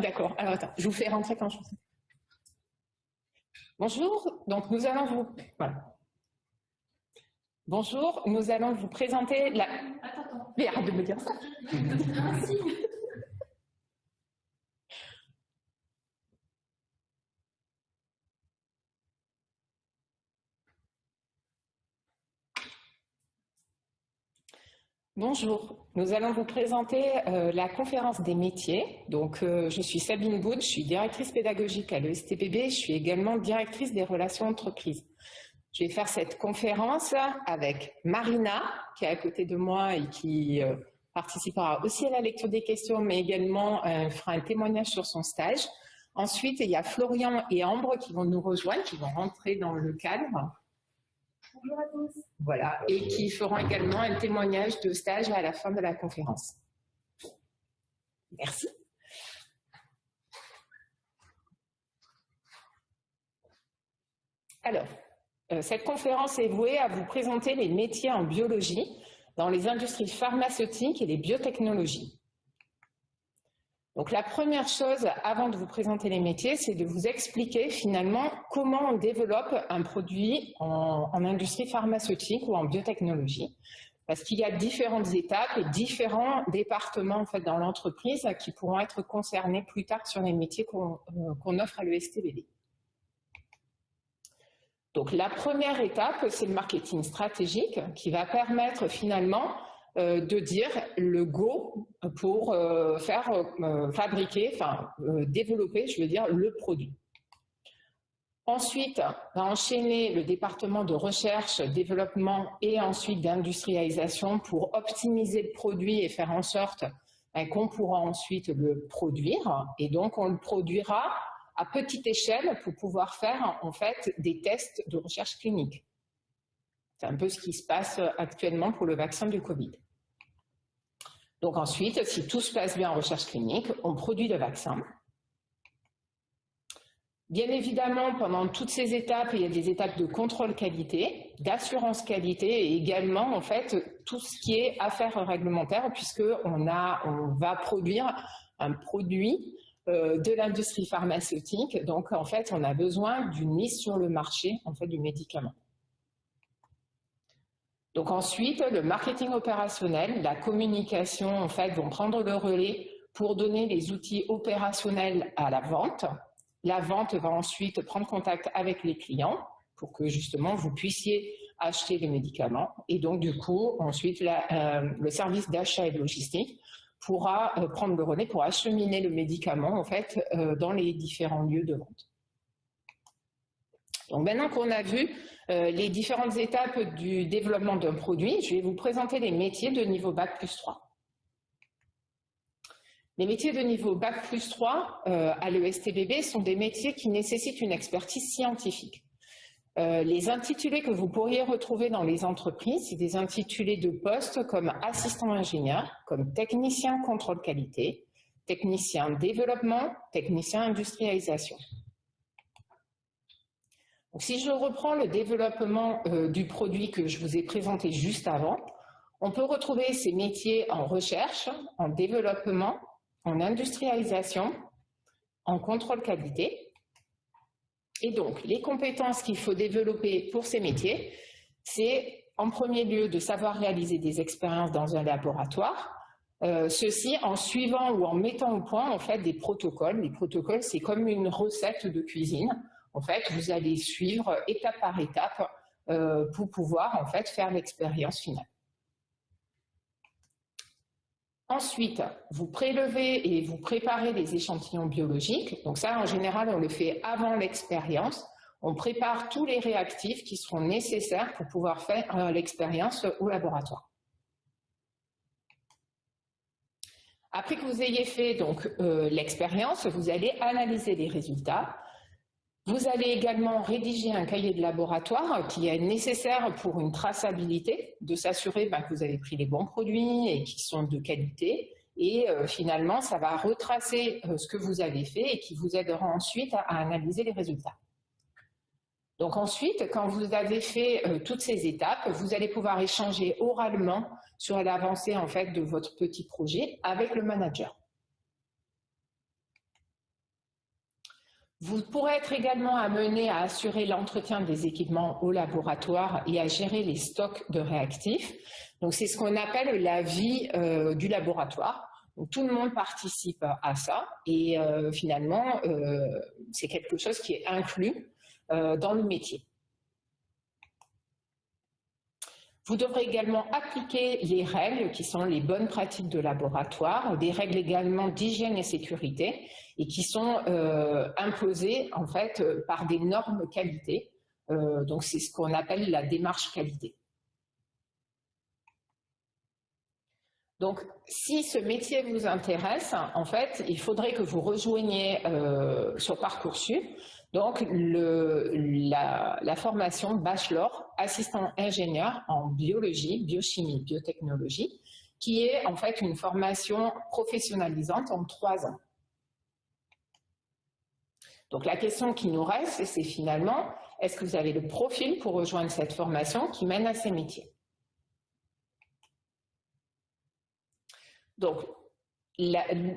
d'accord. Alors attends, je vous fais rentrer quand je Bonjour, donc nous allons vous... Voilà. Bonjour, nous allons vous présenter la... Attends, attends. Mais arrête de me dire ça. Bonjour, nous allons vous présenter euh, la conférence des métiers. Donc, euh, je suis Sabine Boud, je suis directrice pédagogique à l'ESTPB, je suis également directrice des relations entreprises. Je vais faire cette conférence avec Marina, qui est à côté de moi et qui euh, participera aussi à la lecture des questions, mais également fera un témoignage sur son stage. Ensuite, il y a Florian et Ambre qui vont nous rejoindre, qui vont rentrer dans le cadre. Voilà, et qui feront également un témoignage de stage à la fin de la conférence. Merci. Alors, euh, cette conférence est vouée à vous présenter les métiers en biologie dans les industries pharmaceutiques et les biotechnologies. Donc la première chose, avant de vous présenter les métiers, c'est de vous expliquer finalement comment on développe un produit en, industrie pharmaceutique ou en biotechnologie. Parce qu'il y a différentes étapes et différents départements en dans l'entreprise qui pourront être concernés plus tard sur les métiers qu'on euh, offre à l'ESTBD. Donc la première étape, c'est le marketing stratégique qui va permettre finalement de dire le go pour euh, faire euh, fabriquer, enfin développer, je veux dire, le produit. Ensuite, va enchaîner le département de recherche, développement et ensuite d'industrialisation pour optimiser le produit et faire en sorte ben, qu'on pourra ensuite le produire. Et donc, on le produira à petite échelle pour pouvoir faire en fait des tests de recherche clinique. C'est un peu ce qui se passe actuellement pour le vaccin du Covid. Donc ensuite, si tout se passe bien en recherche clinique, on produit le vaccin. Bien évidemment, pendant toutes ces étapes, il y a des étapes de contrôle qualité, d'assurance qualité et également en fait tout ce qui est affaires réglementaires puisqu'on on va produire un produit euh, de l'industrie pharmaceutique. Donc en fait, on a besoin d'une mise sur le marché en fait du médicament. Ensuite, le marketing opérationnel, la communication, en fait, vont prendre le relais pour donner les outils opérationnels à la vente. La vente va ensuite prendre contact avec les clients pour que justement vous puissiez acheter les médicaments. Et donc du coup, ensuite, euh, le service d'achat et de logistique pourra euh, prendre le relais pour acheminer le médicament en fait euh, dans les différents lieux de vente. Donc maintenant qu'on a vu euh, les différentes étapes du développement d'un produit, je vais vous présenter les métiers de niveau Bac plus 3. Les métiers de niveau Bac plus 3 euh, à l'ESTBB sont des métiers qui nécessitent une expertise scientifique. Euh, les intitulés que vous pourriez retrouver dans les entreprises, c'est des intitulés de poste comme assistant ingénieur, comme technicien contrôle qualité, technicien développement, technicien industrialisation si je reprends le développement euh, du produit que je vous ai présenté juste avant, on peut retrouver ces métiers en recherche, en développement, en industrialisation, en contrôle qualité. Et donc, les compétences qu'il faut développer pour ces métiers, c'est en premier lieu de savoir réaliser des expériences dans un laboratoire, euh, ceci en suivant ou en mettant au point en fait des protocoles. Les protocoles, c'est comme une recette de cuisine. En fait, vous allez suivre étape par étape euh, pour pouvoir en fait faire l'expérience finale. Ensuite, vous prélevez et vous préparez les échantillons biologiques. Donc ça, en général, on le fait avant l'expérience. On prépare tous les réactifs qui seront nécessaires pour pouvoir faire euh, l'expérience au laboratoire. Après que vous ayez fait donc euh, l'expérience, vous allez analyser les résultats vous allez également rédiger un cahier de laboratoire qui est nécessaire pour une traçabilité, de s'assurer ben, que vous avez pris les bons produits et qui sont de qualité. Et euh, finalement, ça va retracer euh, ce que vous avez fait et qui vous aidera ensuite à, analyser les résultats. Donc ensuite, quand vous avez fait euh, toutes ces étapes, vous allez pouvoir échanger oralement sur l'avancée en fait de votre petit projet avec le manager. Vous pourrez être également amené à assurer l'entretien des équipements au laboratoire et à gérer les stocks de réactifs. Donc c'est ce qu'on appelle la vie euh, du laboratoire. tout le monde participe à ça et euh, finalement euh, c'est quelque chose qui est inclus dans le métier. Vous devrez également appliquer les règles qui sont les bonnes pratiques de laboratoire, des règles également d'hygiène et sécurité et qui sont euh, imposées en fait euh, par des normes qualité. Euh, donc c'est ce qu'on appelle la démarche qualité. Donc, si ce métier vous intéresse, en fait, il faudrait que vous rejoigniez sur Parcoursup donc, la, formation bachelor assistant ingénieur en biologie, biochimie, biotechnologie, qui est en fait une formation professionnalisante en trois ans. Donc la question qui nous reste, c'est finalement, est-ce que vous avez le profil pour rejoindre cette formation qui mène à ces métiers? Donc,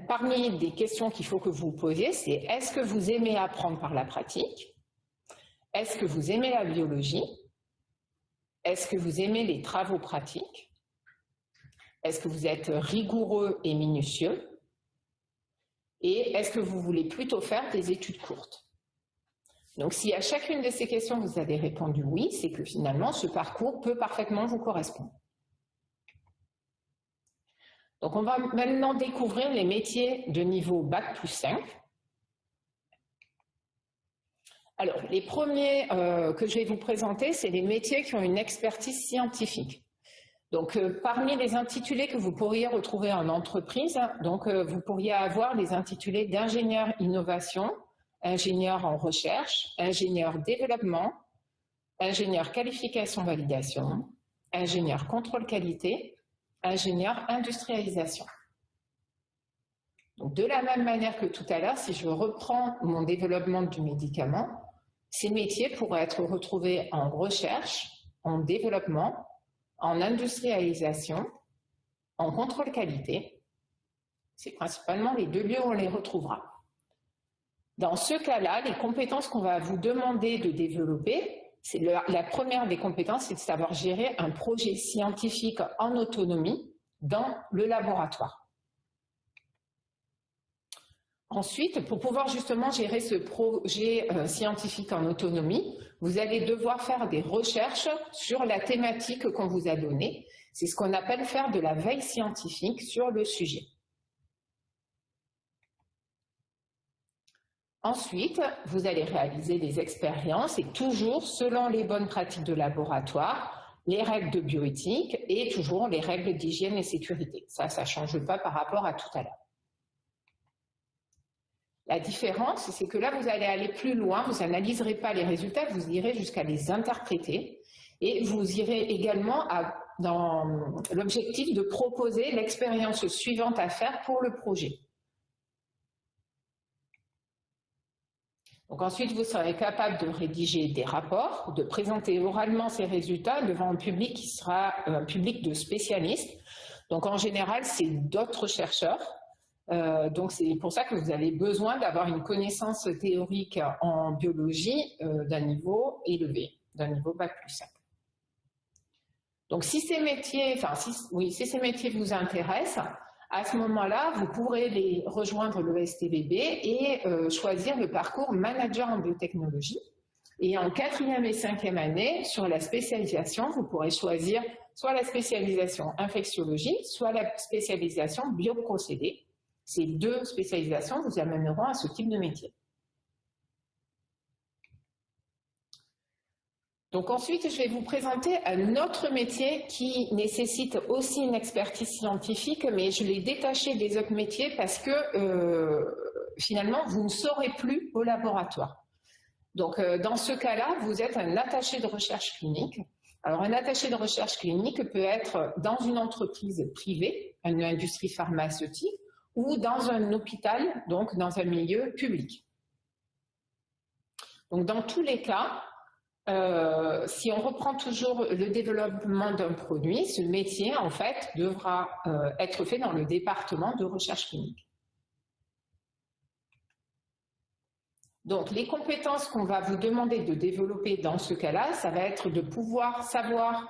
parmi des questions qu'il faut que vous posiez, c'est est-ce que vous aimez apprendre par la pratique? Est-ce que vous aimez la biologie? Est-ce que vous aimez les travaux pratiques? Est-ce que vous êtes rigoureux et minutieux? Et est-ce que vous voulez plutôt faire des études courtes? Donc, si à chacune de ces questions vous avez répondu oui, c'est que finalement, ce parcours peut parfaitement vous correspondre. Donc, on va maintenant découvrir les métiers de niveau Bac plus 5. Alors, les premiers euh, que je vais vous présenter, c'est les métiers qui ont une expertise scientifique. Donc, euh, parmi les intitulés que vous pourriez retrouver en entreprise, donc, euh, vous pourriez avoir les intitulés d'ingénieur innovation, ingénieur en recherche, ingénieur développement, ingénieur qualification validation, ingénieur contrôle qualité, ingénieur industrialisation. De la même manière que tout à l'heure, si je reprends mon développement du médicament, ces métiers pourraient être retrouvés en recherche, en développement, en industrialisation, en contrôle qualité. C'est principalement les deux lieux où on les retrouvera. Dans ce cas-là, les compétences qu'on va vous demander de développer la première des compétences, c'est de savoir gérer un projet scientifique en autonomie dans le laboratoire. Ensuite, pour pouvoir justement gérer ce projet euh, scientifique en autonomie, vous allez devoir faire des recherches sur la thématique qu'on vous a donnée. C'est ce qu'on appelle faire de la veille scientifique sur le sujet. Ensuite, vous allez réaliser des expériences et toujours selon les bonnes pratiques de laboratoire, les règles de bioéthique et toujours les règles d'hygiène et sécurité. Ça, ça ne change pas par rapport à tout à l'heure. La différence, c'est que là, vous allez aller plus loin, vous n'analyserez pas les résultats, vous irez jusqu'à les interpréter et vous irez également dans l'objectif de proposer l'expérience suivante à faire pour le projet. Donc ensuite, vous serez capable de rédiger des rapports, de présenter oralement ces résultats devant un public qui sera un public de spécialistes. Donc en général, c'est d'autres chercheurs. Euh, donc c'est pour ça que vous avez besoin d'avoir une connaissance théorique en biologie euh, d'un niveau élevé, d'un niveau bac plus 5. Donc si ces métiers, enfin oui, si ces métiers vous intéressent, à ce moment-là, vous pourrez les rejoindre le STBB et euh, choisir le parcours manager en biotechnologie. Et en quatrième et cinquième année, sur la spécialisation, vous pourrez choisir soit la spécialisation infectiologie, soit la spécialisation bioprocédés. Ces deux spécialisations vous amèneront à ce type de métier. Donc ensuite, je vais vous présenter un autre métier qui nécessite aussi une expertise scientifique, mais je l'ai détaché des autres métiers parce que euh, finalement, vous ne saurez plus au laboratoire. Donc euh, dans ce cas-là, vous êtes un attaché de recherche clinique. Alors un attaché de recherche clinique peut être dans une entreprise privée, une industrie pharmaceutique, ou dans un hôpital, donc dans un milieu public. Donc dans tous les cas, euh, si on reprend toujours le développement d'un produit, ce métier, en fait, devra euh, être fait dans le département de recherche clinique. Donc, les compétences qu'on va vous demander de développer dans ce cas-là, ça va être de pouvoir savoir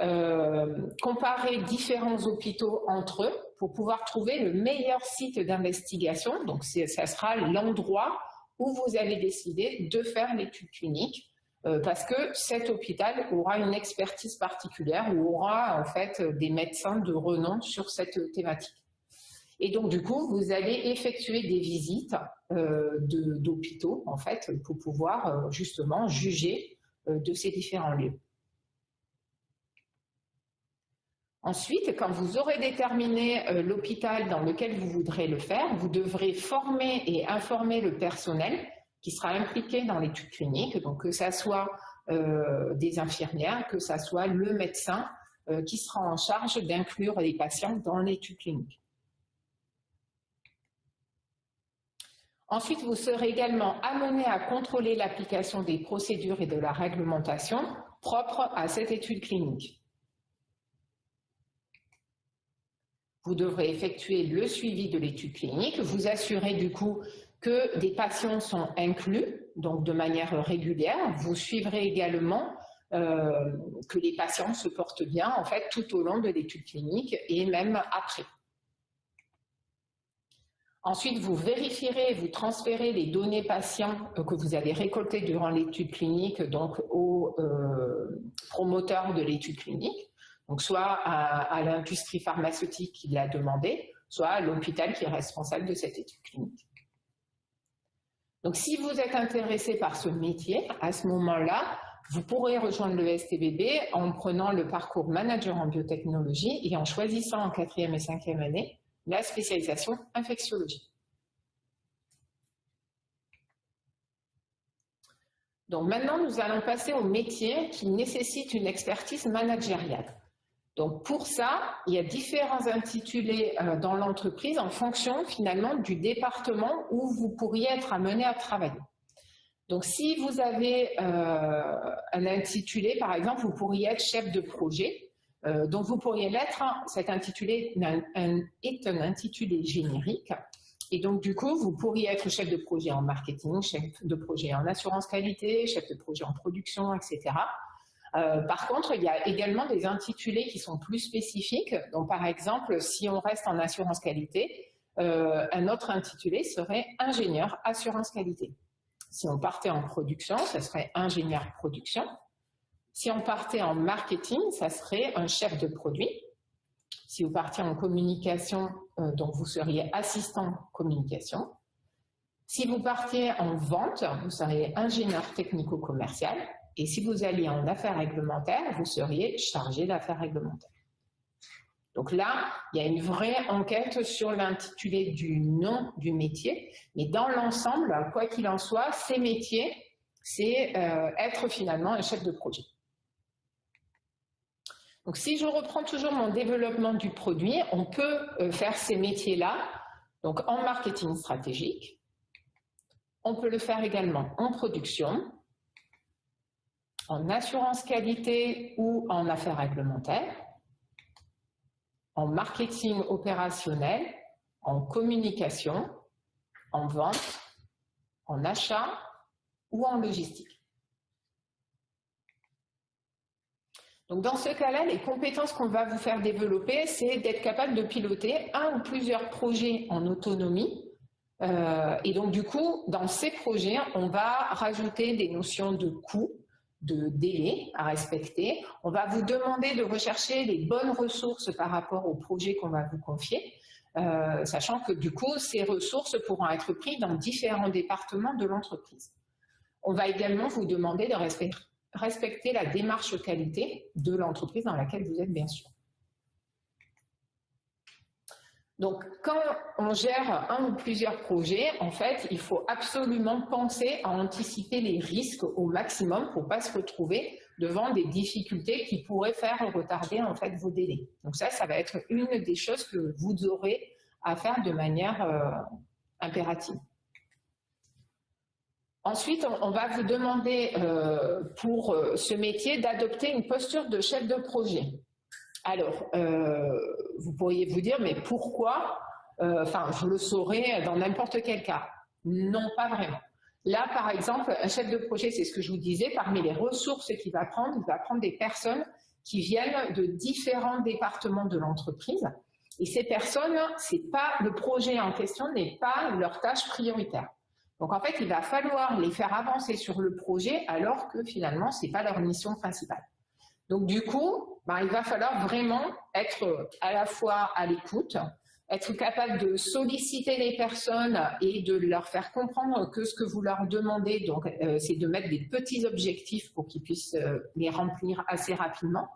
euh, comparer différents hôpitaux entre eux pour pouvoir trouver le meilleur site d'investigation. Donc, ça sera l'endroit où vous avez décidé de faire l'étude clinique parce que cet hôpital aura une expertise particulière ou aura en fait des médecins de renom sur cette thématique. Et donc du coup, vous allez effectuer des visites euh, d'hôpitaux en fait pour pouvoir euh, justement juger de ces différents lieux. Ensuite, quand vous aurez déterminé l'hôpital dans lequel vous voudrez le faire, vous devrez former et informer le personnel qui sera impliqué dans l'étude clinique, donc que ce soit euh, des infirmières, que ce soit le médecin euh, qui sera en charge d'inclure les patients dans l'étude clinique. Ensuite, vous serez également amené à contrôler l'application des procédures et de la réglementation propres à cette étude clinique. Vous devrez effectuer le suivi de l'étude clinique, vous assurer du coup que des patients sont inclus, donc de manière régulière. Vous suivrez également euh, que les patients se portent bien en fait tout au long de l'étude clinique et même après. Ensuite, vous vérifierez, vous transférez les données patients euh, que vous avez récoltées durant l'étude clinique donc aux euh, promoteurs de l'étude clinique, soit à l'industrie pharmaceutique qui l'a demandé, soit à l'hôpital qui est responsable de cette étude clinique. Donc, si vous êtes intéressé par ce métier, à ce moment-là, vous pourrez rejoindre le STBB en prenant le parcours manager en biotechnologie et en choisissant en quatrième et cinquième année la spécialisation infectiologie. Donc maintenant, nous allons passer au métier qui nécessite une expertise managériale. Donc pour ça, il y a différents intitulés euh, dans l'entreprise en fonction finalement du département où vous pourriez être amené à travailler. Donc si vous avez euh, un intitulé, par exemple, vous pourriez être chef de projet. Euh, donc vous pourriez l'être, hein, cet intitulé est un intitulé générique. Et donc du coup, vous pourriez être chef de projet en marketing, chef de projet en assurance qualité, chef de projet en production, etc. Euh, par contre, il y a également des intitulés qui sont plus spécifiques. Donc, par exemple, si on reste en assurance qualité, euh, un autre intitulé serait ingénieur assurance qualité. Si on partait en production, ça serait ingénieur production. Si on partait en marketing, ça serait un chef de produit. Si vous partiez en communication, euh, donc vous seriez assistant communication. Si vous partiez en vente, vous seriez ingénieur technico-commercial. Et si vous alliez en affaires réglementaires, vous seriez chargé d'affaires réglementaires. Donc là, il y a une vraie enquête sur l'intitulé du nom du métier, mais dans l'ensemble, quoi qu'il en soit, ces métiers, c'est euh, être finalement un chef de projet. Donc si je reprends toujours mon développement du produit, on peut euh, faire ces métiers-là donc en marketing stratégique, on peut le faire également en production, en assurance qualité ou en affaires réglementaires, en marketing opérationnel, en communication, en vente, en achat ou en logistique. Donc dans ce cas-là, les compétences qu'on va vous faire développer, c'est d'être capable de piloter un ou plusieurs projets en autonomie. Euh, et donc du coup, dans ces projets, on va rajouter des notions de coût, de délai à respecter. On va vous demander de rechercher les bonnes ressources par rapport au projet qu'on va vous confier, euh, sachant que du coup, ces ressources pourront être prises dans différents départements de l'entreprise. On va également vous demander de respecter la démarche qualité de l'entreprise dans laquelle vous êtes bien sûr. Donc, quand on gère un ou plusieurs projets, en fait, il faut absolument penser à anticiper les risques au maximum pour ne pas se retrouver devant des difficultés qui pourraient faire retarder en fait vos délais. Donc ça, ça va être une des choses que vous aurez à faire de manière euh, impérative. Ensuite, on, va vous demander euh, pour euh, ce métier d'adopter une posture de chef de projet. Alors, euh, vous pourriez vous dire, mais pourquoi euh, Enfin, je le saurais dans n'importe quel cas. Non, pas vraiment. Là, par exemple, un chef de projet, c'est ce que je vous disais, parmi les ressources qu'il va prendre, il va prendre des personnes qui viennent de différents départements de l'entreprise. Et ces personnes, c'est pas le projet en question n'est pas leur tâche prioritaire. Donc en fait, il va falloir les faire avancer sur le projet alors que finalement, c'est pas leur mission principale. Donc du coup, ben, il va falloir vraiment être à la fois à l'écoute, être capable de solliciter les personnes et de leur faire comprendre que ce que vous leur demandez, donc euh, c'est de mettre des petits objectifs pour qu'ils puissent euh, les remplir assez rapidement.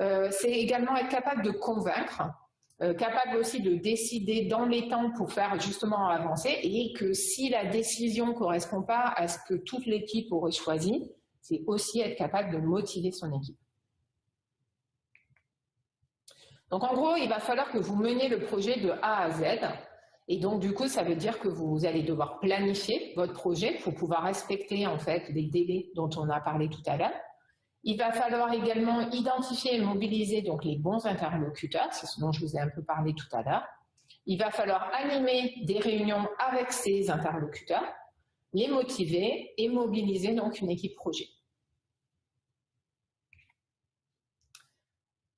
Euh, c'est également être capable de convaincre, capable aussi de décider dans les temps pour faire justement avancer et que si la décision ne correspond pas à ce que toute l'équipe aurait choisi, c'est aussi être capable de motiver son équipe. Donc en gros, il va falloir que vous meniez le projet de A à Z. Et donc du coup, ça veut dire que vous allez devoir planifier votre projet pour pouvoir respecter en fait les délais dont on a parlé tout à l'heure. Il va falloir également identifier et mobiliser donc les bons interlocuteurs, c'est ce dont je vous ai un peu parlé tout à l'heure. Il va falloir animer des réunions avec ces interlocuteurs, les motiver et mobiliser donc une équipe projet.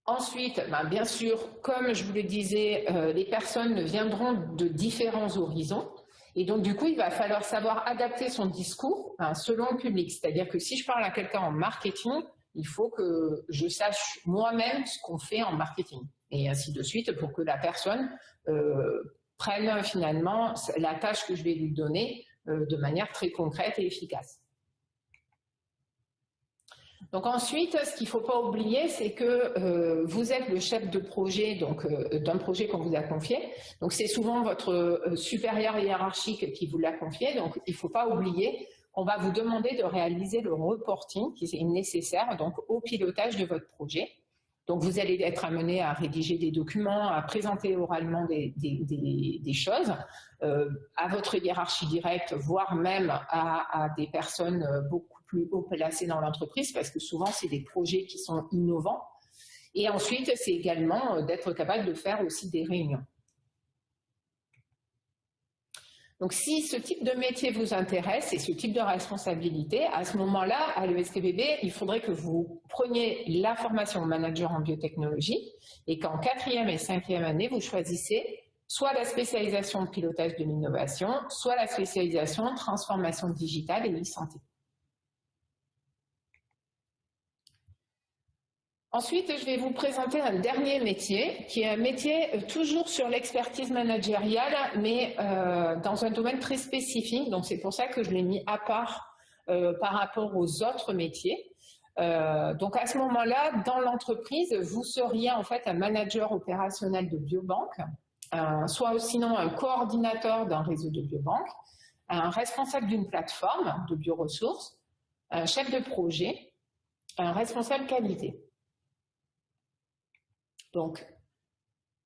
Ensuite, ben, bien sûr, comme je vous le disais, euh, les personnes viendront de différents horizons. Et donc, du coup, il va falloir savoir adapter son discours hein, selon le public. C'est-à-dire que si je parle à quelqu'un en marketing, il faut que je sache moi-même ce qu'on fait en marketing. Et ainsi de suite, pour que la personne euh, prenne finalement la tâche que je vais lui donner euh, de manière très concrète et efficace. Donc ensuite, ce qu'il ne faut pas oublier, c'est que euh, vous êtes le chef de projet donc euh, d'un projet qu'on vous a confié. Donc c'est souvent votre euh, supérieur hiérarchique qui vous l'a confié. Donc il ne faut pas oublier qu'on va vous demander de réaliser le reporting qui est nécessaire donc au pilotage de votre projet. Donc vous allez être amené à rédiger des documents, à présenter oralement des, choses à votre hiérarchie directe, voire même à, à des personnes beaucoup plus haut placé dans l'entreprise parce que souvent, c'est des projets qui sont innovants. Et ensuite, c'est également euh, d'être capable de faire aussi des réunions. Donc, si ce type de métier vous intéresse et ce type de responsabilité, à ce moment-là, à l'ESTBB, il faudrait que vous preniez la formation manager en biotechnologie et qu'en quatrième et cinquième année, vous choisissez soit la spécialisation pilotage de l'innovation, soit la spécialisation transformation digitale et e-santé. Ensuite, je vais vous présenter un dernier métier, qui est un métier euh, toujours sur l'expertise managériale, mais euh, dans un domaine très spécifique. Donc, c'est pour ça que je l'ai mis à part euh, par rapport aux autres métiers. donc, à ce moment-là, dans l'entreprise, vous seriez en fait un manager opérationnel de biobanque, soit sinon un coordinateur d'un réseau de biobanque, un responsable d'une plateforme de bioressources, un chef de projet, un responsable qualité. Donc,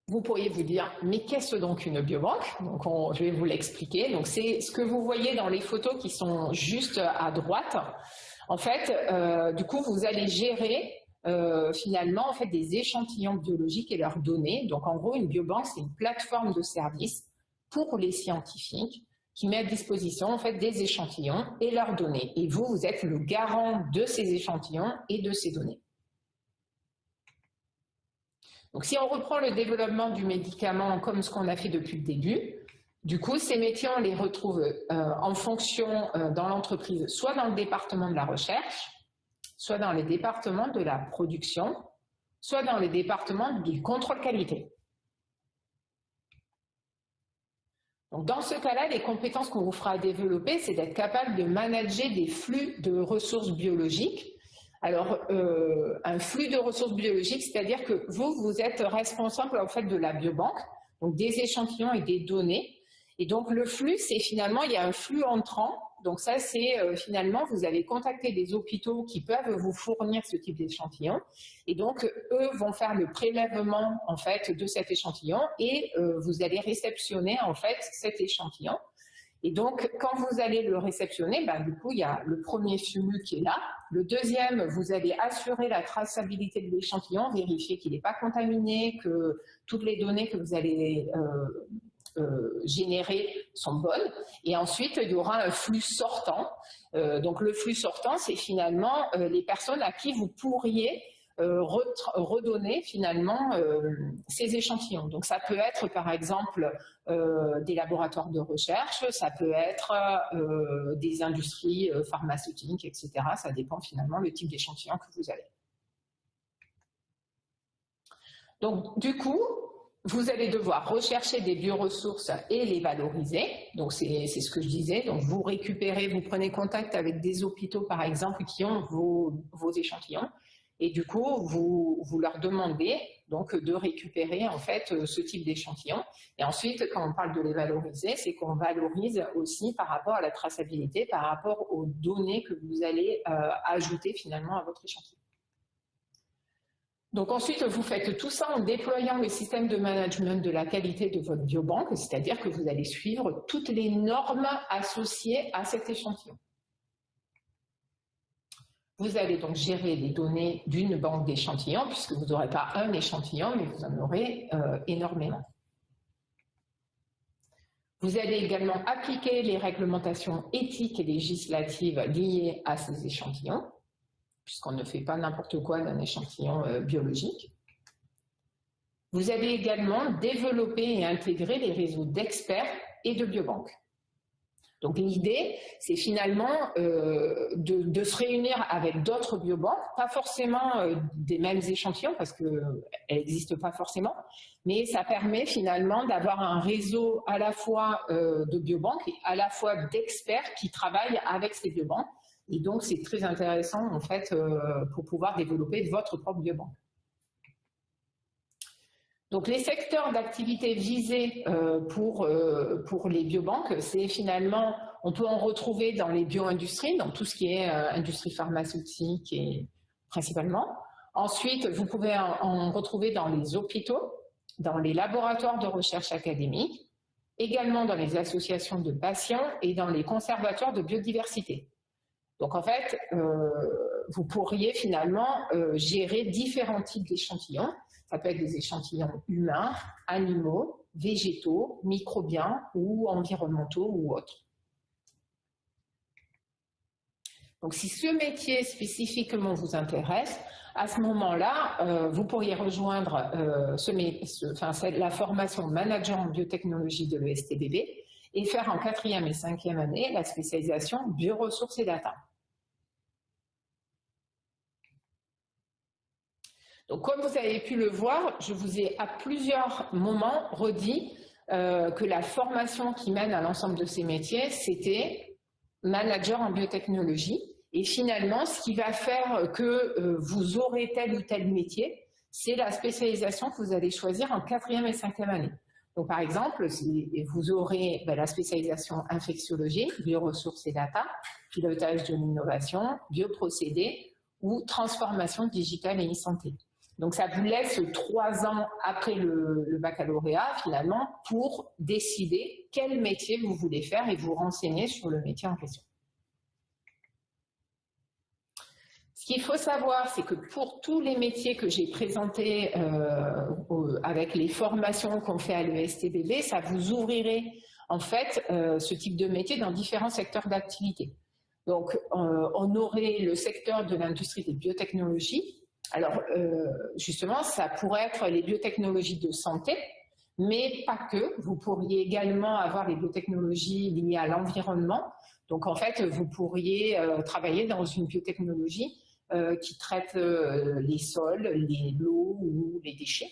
vous pourriez vous dire, mais qu'est-ce donc une biobanque? Donc, je vais vous l'expliquer. Donc, c'est ce que vous voyez dans les photos qui sont juste à droite. En fait, euh, du coup, vous allez gérer euh, finalement en fait des échantillons biologiques et leurs données. Donc, en gros, une biobanque, c'est une plateforme de service pour les scientifiques qui met à disposition en fait des échantillons et leurs données. Et vous, vous êtes le garant de ces échantillons et de ces données. Donc si on reprend le développement du médicament comme ce qu'on a fait depuis le début, du coup, ces métiers, on les retrouve euh, en fonction euh, dans l'entreprise, soit dans le département de la recherche, soit dans les départements de la production, soit dans les départements du contrôle qualité. Donc, dans ce cas-là, les compétences qu'on vous fera développer, c'est d'être capable de manager des flux de ressources biologiques alors, euh, un flux de ressources biologiques, c'est-à-dire que vous, vous êtes responsable en fait de la biobanque, donc des échantillons et des données. Et donc, le flux, c'est finalement, il y a un flux entrant. Donc ça, c'est euh, finalement, vous avez contacté des hôpitaux qui peuvent vous fournir ce type d'échantillon. Et donc, eux vont faire le prélèvement, en fait, de cet échantillon et euh, vous allez réceptionner, en fait, cet échantillon. Et donc, quand vous allez le réceptionner, ben, du coup, il y a le premier flux qui est là. Le deuxième, vous allez assurer la traçabilité de l'échantillon, vérifier qu'il n'est pas contaminé, que toutes les données que vous allez euh, générées sont bonnes. Et ensuite, il y aura un flux sortant. donc le flux sortant, c'est finalement les personnes à qui vous pourriez redonner finalement ces échantillons. Donc ça peut être par exemple des laboratoires de recherche, ça peut être des industries pharmaceutiques, etc. Ça dépend finalement le type d'échantillon que vous avez. Donc, du coup, vous allez devoir rechercher des bioressources et les valoriser. Donc, c'est ce que je disais. Donc, vous récupérez, vous prenez contact avec des hôpitaux, par exemple, qui ont vos, échantillons. Et du coup, vous, leur demandez donc de récupérer en fait ce type d'échantillon. Et ensuite, quand on parle de les valoriser, c'est qu'on valorise aussi par rapport à la traçabilité, par rapport aux données que vous allez euh, ajouter finalement à votre échantillon. Donc ensuite, vous faites tout ça en déployant le système de management de la qualité de votre biobanque, c'est-à-dire que vous allez suivre toutes les normes associées à cet échantillon. Vous allez donc gérer les données d'une banque d'échantillons, puisque vous n'aurez pas un échantillon, mais vous en aurez euh, énormément. Vous allez également appliquer les réglementations éthiques et législatives liées à ces échantillons puisqu'on ne fait pas n'importe quoi d'un échantillon euh, biologique. Vous allez également développer et intégrer les réseaux d'experts et de biobanques. Donc l'idée, c'est finalement euh, de, se réunir avec d'autres biobanques, pas forcément euh, des mêmes échantillons, parce qu'elles n'existent pas forcément, mais ça permet finalement d'avoir un réseau à la fois de biobanques et à la fois d'experts qui travaillent avec ces biobanques et donc, c'est très intéressant, en fait, euh, pour pouvoir développer votre propre biobanque. Donc, les secteurs d'activité visés euh, pour, euh, pour les biobanques, c'est finalement, on peut en retrouver dans les bioindustries, dans tout ce qui est industrie pharmaceutique et principalement. Ensuite, vous pouvez en retrouver dans les hôpitaux, dans les laboratoires de recherche académique, également dans les associations de patients et dans les conservatoires de biodiversité. Donc en fait, euh, vous pourriez finalement euh, gérer différents types d'échantillons. Ça peut être des échantillons humains, animaux, végétaux, microbiens ou environnementaux ou autres. Donc si ce métier spécifiquement vous intéresse, à ce moment-là, euh, vous pourriez rejoindre la formation manager en biotechnologie de l'ESTBB et faire en quatrième et cinquième année la spécialisation bioressources et data. Donc, comme vous avez pu le voir, je vous ai à plusieurs moments redit euh, que la formation qui mène à l'ensemble de ces métiers, c'était manager en biotechnologie. Et finalement, ce qui va faire que euh, vous aurez tel ou tel métier, c'est la spécialisation que vous allez choisir en quatrième et cinquième année. Donc, par exemple, vous aurez ben, la spécialisation infectiologie, bioressources et data, pilotage de l'innovation, bioprocédés ou transformation digitale et e-santé. Donc ça vous laisse trois ans après le, baccalauréat finalement pour décider quel métier vous voulez faire et vous renseigner sur le métier en question. Ce qu'il faut savoir, c'est que pour tous les métiers que j'ai présentés euh, avec les formations qu'on fait à l'ESTBB, ça vous ouvrirait en fait euh, ce type de métier dans différents secteurs d'activité. Donc, euh, on aurait le secteur de l'industrie des biotechnologies, alors, euh, justement, ça pourrait être les biotechnologies de santé, mais pas que. Vous pourriez également avoir les biotechnologies liées à l'environnement. Donc, en fait, vous pourriez euh, travailler dans une biotechnologie euh, qui traite les sols, l'eau ou les déchets.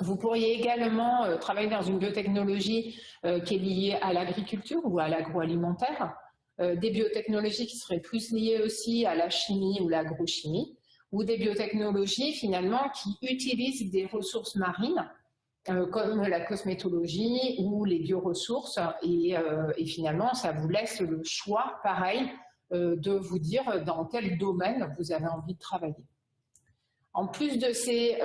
Vous pourriez également travailler dans une biotechnologie qui est liée à l'agriculture ou à l'agroalimentaire, des biotechnologies qui seraient plus liées aussi à la chimie ou l'agrochimie, ou des biotechnologies finalement qui utilisent des ressources marines euh, comme la cosmétologie ou les bioressources et, euh, et, finalement ça vous laisse le choix pareil euh, de vous dire dans quel domaine vous avez envie de travailler. En plus de ces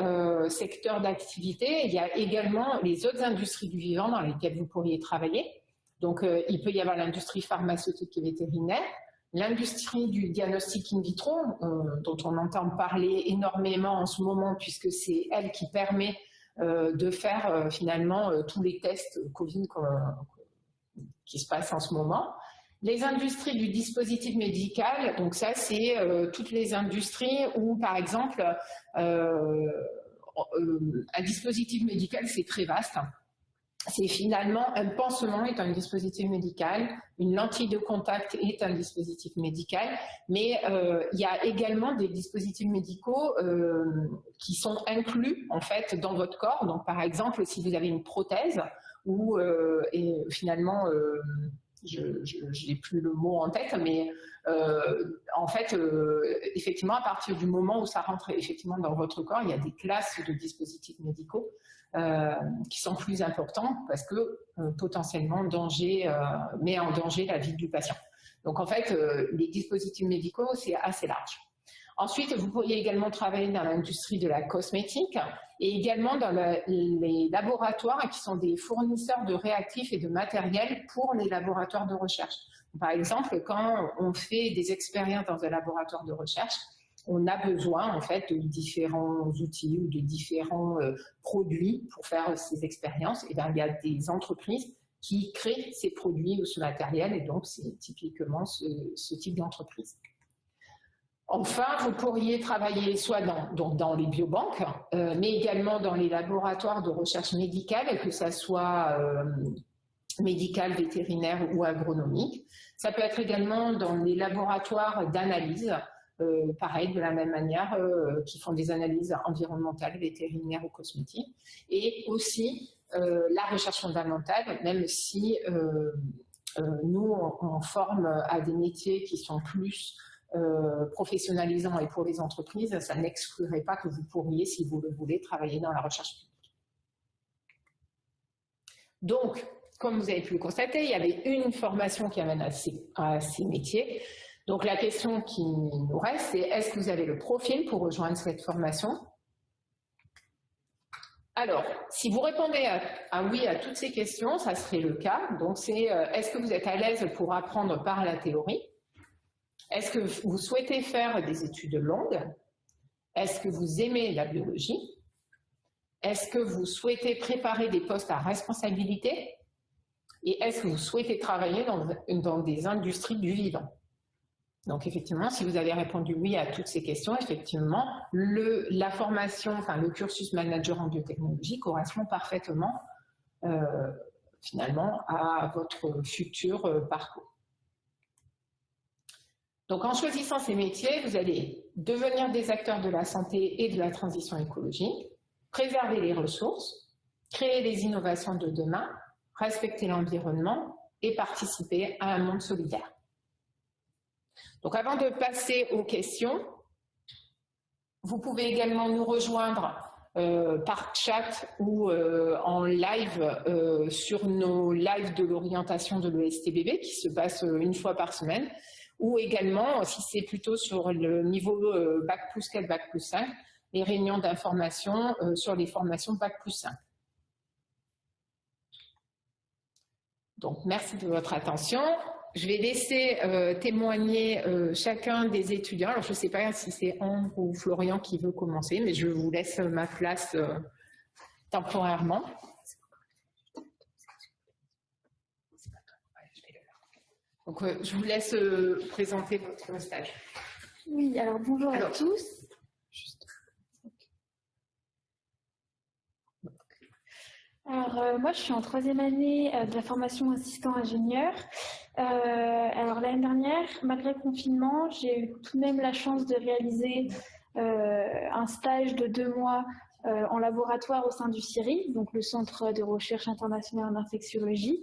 secteurs d'activité, il y a également les autres industries du vivant dans lesquelles vous pourriez travailler. Donc il peut y avoir l'industrie pharmaceutique et vétérinaire, L'industrie du diagnostic in vitro, euh, dont on entend parler énormément en ce moment, puisque c'est elle qui permet de faire finalement tous les tests Covid qui se passent en ce moment. Les industries du dispositif médical, donc ça c'est toutes les industries où par exemple un dispositif médical c'est très vaste c'est finalement un pansement est un dispositif médical, une lentille de contact est un dispositif médical, mais euh, il y a également des dispositifs médicaux euh, qui sont inclus en fait dans votre corps. Donc par exemple, si vous avez une prothèse ou euh, et finalement je n'ai plus le mot en tête, mais en fait, effectivement, à partir du moment où ça rentre effectivement dans votre corps, il y a des classes de dispositifs médicaux qui sont plus importants parce que euh, potentiellement danger, euh, met en danger la vie du patient. Donc en fait, les dispositifs médicaux, c'est assez large. Ensuite, vous pourriez également travailler dans l'industrie de la cosmétique et également dans les laboratoires qui sont des fournisseurs de réactifs et de matériel pour les laboratoires de recherche. Par exemple, quand on fait des expériences dans un laboratoire de recherche, on a besoin en fait de différents outils ou de différents euh, produits pour faire ces expériences. Bien, il y a des entreprises qui créent ces produits ou ce matériel, et donc c'est typiquement ce, type d'entreprise. Enfin, vous pourriez travailler soit dans, dans les biobanques, euh, mais également dans les laboratoires de recherche médicale, que ce soit euh, médical, vétérinaire ou agronomique. Ça peut être également dans les laboratoires d'analyse, euh, pareil, de la même manière, euh, qui font des analyses environnementales, vétérinaires ou cosmétiques. Et aussi euh, la recherche fondamentale, même si nous, on, forme à des métiers qui sont plus professionnalisants et pour les entreprises, ça n'exclurait pas que vous pourriez, si vous le voulez, travailler dans la recherche publique. Donc, comme vous avez pu le constater, il y avait une formation qui amène à ces métiers. Donc la question qui nous reste, c'est est-ce que vous avez le profil pour rejoindre cette formation? Alors, si vous répondez à, oui à toutes ces questions, ça serait le cas. Donc, c'est euh, est-ce que vous êtes à l'aise pour apprendre par la théorie? Est-ce que vous souhaitez faire des études longues? Est-ce que vous aimez la biologie? Est-ce que vous souhaitez préparer des postes à responsabilité? Et est-ce que vous souhaitez travailler dans des industries du vivant? Donc effectivement, si vous avez répondu oui à toutes ces questions, effectivement, la formation, enfin le cursus manager en biotechnologie correspond parfaitement euh, finalement à votre futur euh, parcours. Donc en choisissant ces métiers, vous allez devenir des acteurs de la santé et de la transition écologique, préserver les ressources, créer les innovations de demain, respecter l'environnement et participer à un monde solidaire. Donc avant de passer aux questions, vous pouvez également nous rejoindre euh, par chat ou euh, en live euh, sur nos lives de l'orientation de l'ESTBB qui se passe une fois par semaine ou également, si c'est plutôt sur le niveau Bac plus 4, Bac plus 5, les réunions d'information sur les formations Bac plus 5. Donc, merci de votre attention je vais laisser euh, témoigner euh, chacun des étudiants. Alors, je ne sais pas si c'est Ambre ou Florian qui veut commencer, mais je vous laisse ma place euh, temporairement. Donc, je vous laisse présenter votre stage. Oui, alors bonjour à tous. Alors, moi, je suis en troisième année de la formation assistant ingénieur. Euh, alors l'année dernière, malgré le confinement, j'ai eu tout de même la chance de réaliser euh, un stage de deux mois euh, en laboratoire au sein du CIRI, donc le Centre de recherche internationale en infectiologie.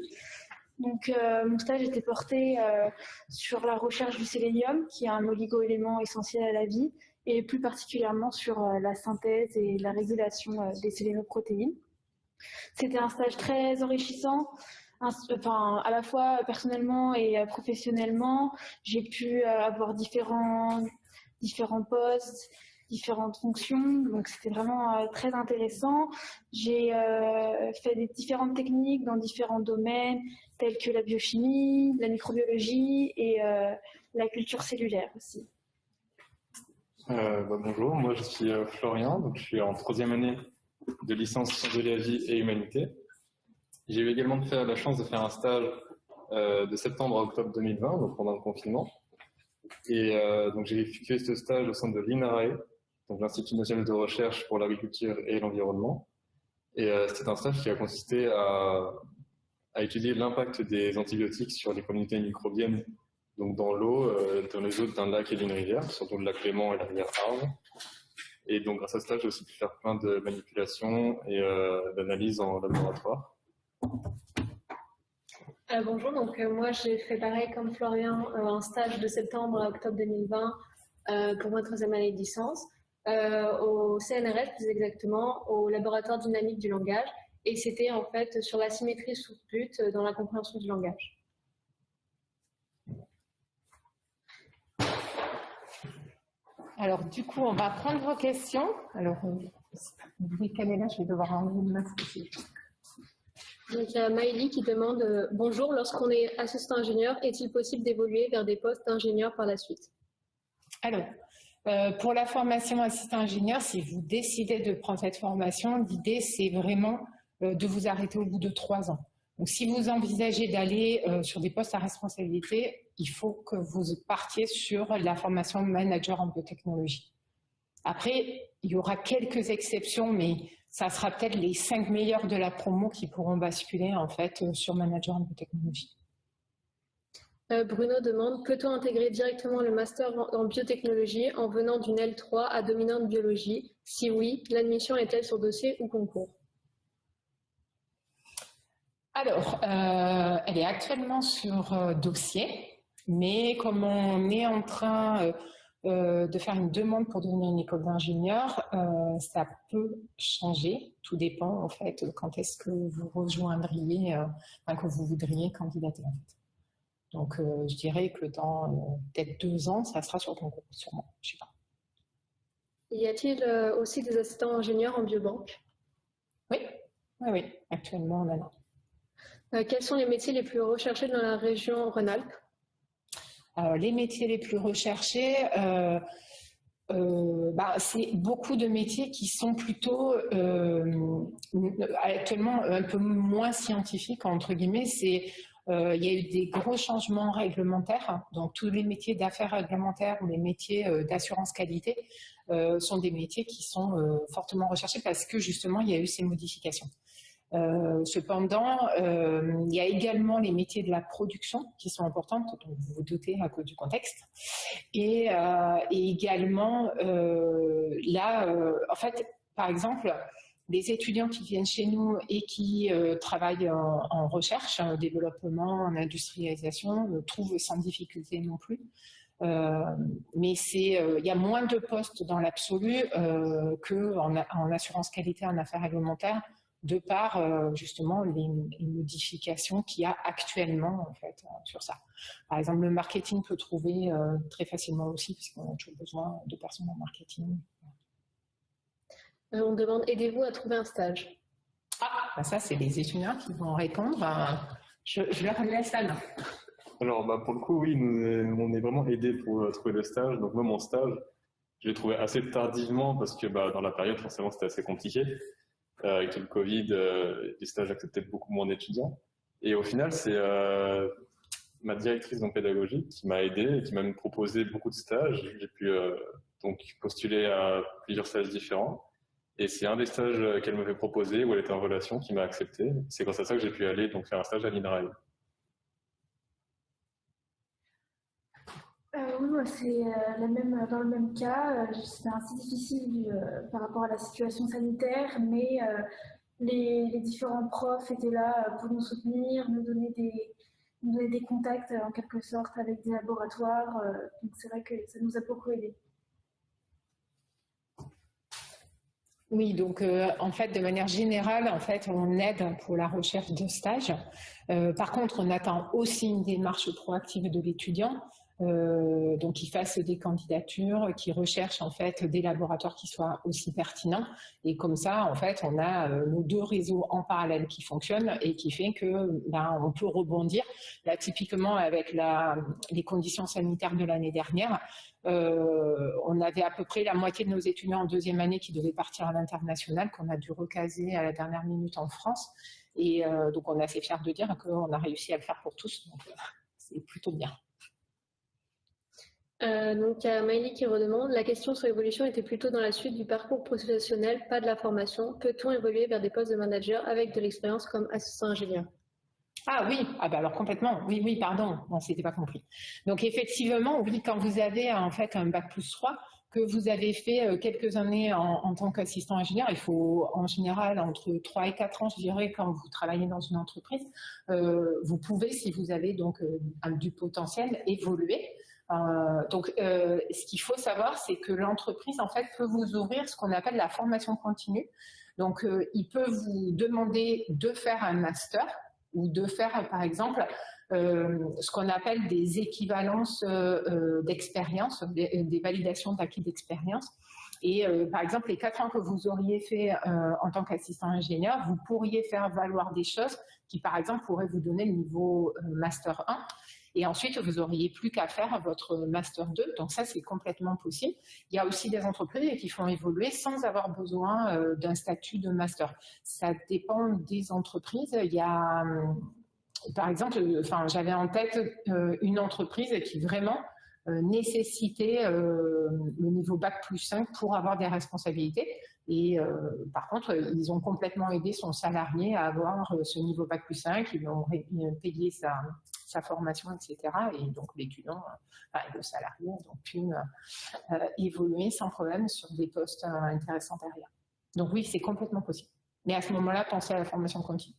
Donc, mon stage était porté sur la recherche du sélénium, qui est un oligo-élément essentiel à la vie, et plus particulièrement sur la synthèse et la régulation des sélénoprotéines. C'était un stage très enrichissant enfin, à la fois personnellement et euh, professionnellement, j'ai pu euh, avoir différents, différents postes, différentes fonctions, donc c'était vraiment euh, très intéressant. J'ai fait des différentes techniques dans différents domaines, tels que la biochimie, la microbiologie et la culture cellulaire aussi. Bah, bonjour, moi je suis Florian, donc je suis en troisième année de licence sciences de la vie et humanité. J'ai eu également fait la chance de faire un stage euh, de septembre à octobre 2020, donc pendant le confinement. Et euh, donc j'ai effectué ce stage au sein de l'INRAE, donc l'Institut national de recherche pour l'agriculture et l'environnement. Et euh, c'était un stage qui a consisté à, étudier l'impact des antibiotiques sur les communautés microbiennes, donc dans l'eau, dans les eaux d'un lac et d'une rivière, surtout le lac Léman et la rivière Arve. Et donc, grâce à ce stage, j'ai aussi pu faire plein de manipulations et d'analyses en laboratoire. Euh, bonjour, donc euh, moi j'ai fait pareil comme Florian, un stage de septembre à octobre 2020 pour ma troisième année de licence, au CNRS plus exactement, au laboratoire dynamique du langage, et c'était en fait sur la symétrie sous but dans la compréhension du langage. Alors, du coup, on va prendre vos questions. Alors, là, je vais devoir enlever le masque aussi. Donc, il y a Maïli qui demande euh, Bonjour, lorsqu'on est assistant ingénieur, est-il possible d'évoluer vers des postes d'ingénieur par la suite? Alors, euh, pour la formation assistant ingénieur, si vous décidez de prendre cette formation, l'idée, c'est vraiment euh, de vous arrêter au bout de trois ans. Donc, si vous envisagez d'aller sur des postes à responsabilité, il faut que vous partiez sur la formation manager en biotechnologie. Après, il y aura quelques exceptions, mais ça sera peut-être les cinq meilleurs de la promo qui pourront basculer en fait sur manager en biotechnologie. Euh, Bruno demande, peut-on intégrer directement le master en biotechnologie en venant d'une L3 à dominante biologie? Si oui, l'admission est-elle sur dossier ou concours? Alors, euh, elle est actuellement sur euh, dossier. Mais comme on est en train euh, euh, de faire une demande pour devenir une école d'ingénieur, euh, ça peut changer. Tout dépend en fait quand est-ce que vous rejoindriez, enfin, que vous voudriez candidater en fait. Donc je dirais que dans peut-être deux ans, ça sera sur ton concours, sûrement. Je sais pas. Y a-t-il aussi des assistants ingénieurs en biobanque? Oui, oui, oui. Actuellement, on en a. quels sont les métiers les plus recherchés dans la région Rhône-Alpes? Les métiers les plus recherchés, euh, euh, bah, c'est beaucoup de métiers qui sont plutôt euh, actuellement un peu moins scientifiques, entre guillemets. C'est il y a eu des gros changements réglementaires, donc tous les métiers d'affaires réglementaires ou les métiers d'assurance qualité sont des métiers qui sont fortement recherchés parce que justement il y a eu ces modifications. Euh, cependant, euh, il y a également les métiers de la production qui sont importants, dont vous vous doutez à cause du contexte. Et, euh, également, là, en fait, par exemple, les étudiants qui viennent chez nous et qui travaillent en, recherche, en développement, en industrialisation, trouvent sans difficulté non plus. mais c'est, il y a moins de postes dans l'absolu qu'en en assurance qualité en affaires réglementaires de par euh, justement les, modifications qu'il y a actuellement en fait euh, sur ça. Par exemple, le marketing peut trouver euh, très facilement aussi, puisqu'on a toujours besoin de personnes en marketing. on demande, aidez-vous à trouver un stage? Ah, bah ça c'est les étudiants qui vont répondre. Je, leur laisse la main. Alors, bah, pour le coup, oui, nous, on est vraiment aidés pour trouver le stage. Donc moi, mon stage, je l'ai trouvé assez tardivement parce que bah, dans la période, forcément, c'était assez compliqué. Euh, avec le Covid, euh, les stages acceptaient beaucoup moins d'étudiants. Et au final, c'est euh, ma directrice en pédagogie qui m'a aidé et qui m'a même proposé beaucoup de stages. J'ai pu donc postuler à plusieurs stages différents. Et c'est un des stages qu'elle m'avait proposé où elle était en relation qui m'a accepté. C'est grâce à ça que j'ai pu aller donc faire un stage à l'INRAE. Oui, c'est euh, même, dans le même cas. Euh, c'est assez difficile euh, par rapport à la situation sanitaire, mais les, différents profs étaient là pour nous soutenir, nous donner des, contacts en quelque sorte avec des laboratoires. donc c'est vrai que ça nous a beaucoup aidé. Oui, donc en fait, de manière générale, en fait, on aide pour la recherche de stage. par contre, on attend aussi une démarche proactive de l'étudiant. Euh, donc qui fassent des candidatures, qui recherchent en fait des laboratoires qui soient aussi pertinents. Et comme ça, en fait, on a euh, nos deux réseaux en parallèle qui fonctionnent et qui fait que ben, on peut rebondir. Là, typiquement avec les conditions sanitaires de l'année dernière, euh, on avait à peu près la moitié de nos étudiants en deuxième année qui devaient partir à l'international, qu'on a dû recaser à la dernière minute en France. Et donc, on est assez fiers de dire qu'on a réussi à le faire pour tous. C'est plutôt bien. Euh, donc, il y a Maïli qui redemande, la question sur l'évolution était plutôt dans la suite du parcours professionnel, pas de la formation. Peut-on évoluer vers des postes de manager avec de l'expérience comme assistant ingénieur? Ah oui, ah bah alors complètement, oui, oui, pardon, on s'était pas compris. Donc effectivement, oui, quand vous avez en fait un bac plus 3, que vous avez fait euh, quelques années en, tant qu'assistant ingénieur, il faut en général entre 3 et 4 ans, je dirais, quand vous travaillez dans une entreprise, euh, vous pouvez, si vous avez donc du potentiel, évoluer. Euh, donc, euh, ce qu'il faut savoir, c'est que l'entreprise, en fait, peut vous ouvrir ce qu'on appelle la formation continue. Donc, euh, il peut vous demander de faire un master ou de faire, par exemple, ce qu'on appelle des équivalences d'expérience, des, validations d'acquis d'expérience. Et par exemple, les quatre ans que vous auriez fait en tant qu'assistant ingénieur, vous pourriez faire valoir des choses qui, par exemple, pourraient vous donner le niveau Master 1. Et ensuite, vous n'auriez plus qu'à faire votre Master 2. Donc ça, c'est complètement possible. Il y a aussi des entreprises qui font évoluer sans avoir besoin euh, d'un statut de Master. Ça dépend des entreprises. Il y a, hum, par exemple, enfin, j'avais en tête euh, une entreprise qui vraiment euh, nécessitait le niveau Bac plus 5 pour avoir des responsabilités. Et par contre, ils ont complètement aidé son salarié à avoir ce niveau Bac plus 5. Ils ont payé sa, sa formation, etc. Et donc l'étudiant, enfin, le salarié a donc pu euh, évoluer sans problème sur des postes euh, intéressants derrière. Donc oui, c'est complètement possible. Mais à ce moment-là, pensez à la formation continue.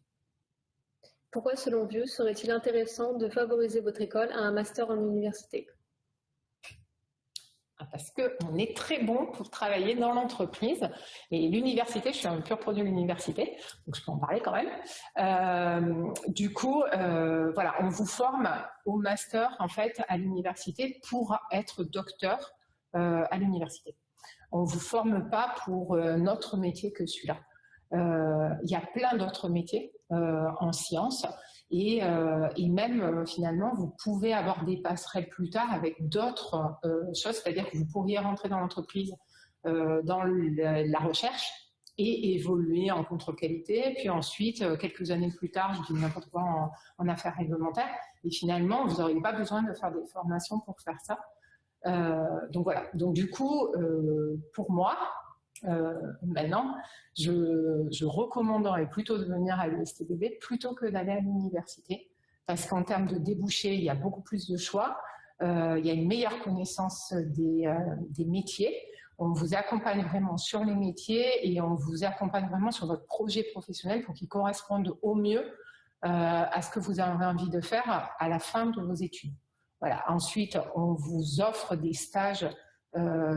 Pourquoi, selon vous, serait-il intéressant de favoriser votre école à un master en université? Parce qu'on est très bon pour travailler dans l'entreprise. Et l'université, je suis un pur produit de l'université, donc je peux en parler quand même. Euh, du coup, euh, voilà, on vous forme au master, en fait, à l'université pour être docteur euh, à l'université. On ne vous forme pas pour notre métier que celui-là. Il y a plein d'autres métiers en sciences euh, et, même, euh, finalement, vous pouvez avoir des passerelles plus tard avec d'autres euh, choses, c'est-à-dire que vous pourriez rentrer dans l'entreprise dans la recherche et évoluer en contre-qualité, puis ensuite, quelques années plus tard, je dis n'importe quoi en, en, affaires réglementaires, et finalement, vous n'auriez pas besoin de faire des formations pour faire ça. donc voilà, donc du coup, pour moi, euh, maintenant, je, recommanderais plutôt de venir à l'USTBB plutôt que d'aller à l'université, parce qu'en termes de débouchés, il y a beaucoup plus de choix, euh, il y a une meilleure connaissance des, euh, des, métiers, on vous accompagne vraiment sur les métiers et on vous accompagne vraiment sur votre projet professionnel pour qu'il corresponde au mieux à ce que vous avez envie de faire à la fin de vos études. Voilà. Ensuite, on vous offre des stages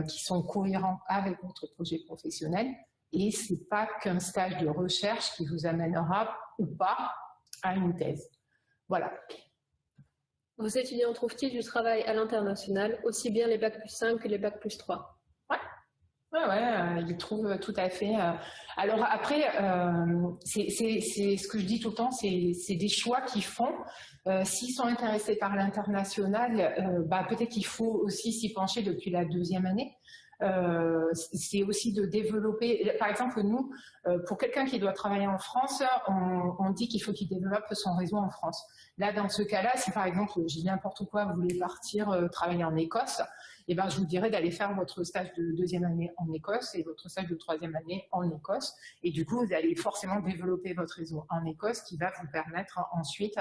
qui sont cohérents avec votre projet professionnel. Et ce n'est pas qu'un stage de recherche qui vous amènera ou pas à une thèse. Voilà. Vos étudiants trouvent-ils du travail à l'international, aussi bien les bacs plus 5 que les bacs plus 3 oui, ouais, euh, ils trouvent tout à fait. Euh. Alors après, euh, c'est ce que je dis tout le temps, c'est des choix qu'ils font. S'ils sont intéressés par l'international, bah, peut-être qu'il faut aussi s'y pencher depuis la deuxième année. c'est aussi de développer, par exemple nous, pour quelqu'un qui doit travailler en France, on, dit qu'il faut qu'il développe son réseau en France. Là, dans ce cas-là, si par exemple, dis n'importe quoi, vous voulez partir travailler en Écosse, eh ben, je vous dirais d'aller faire votre stage de deuxième année en Écosse et votre stage de troisième année en Écosse. Et du coup, vous allez forcément développer votre réseau en Écosse qui va vous permettre ensuite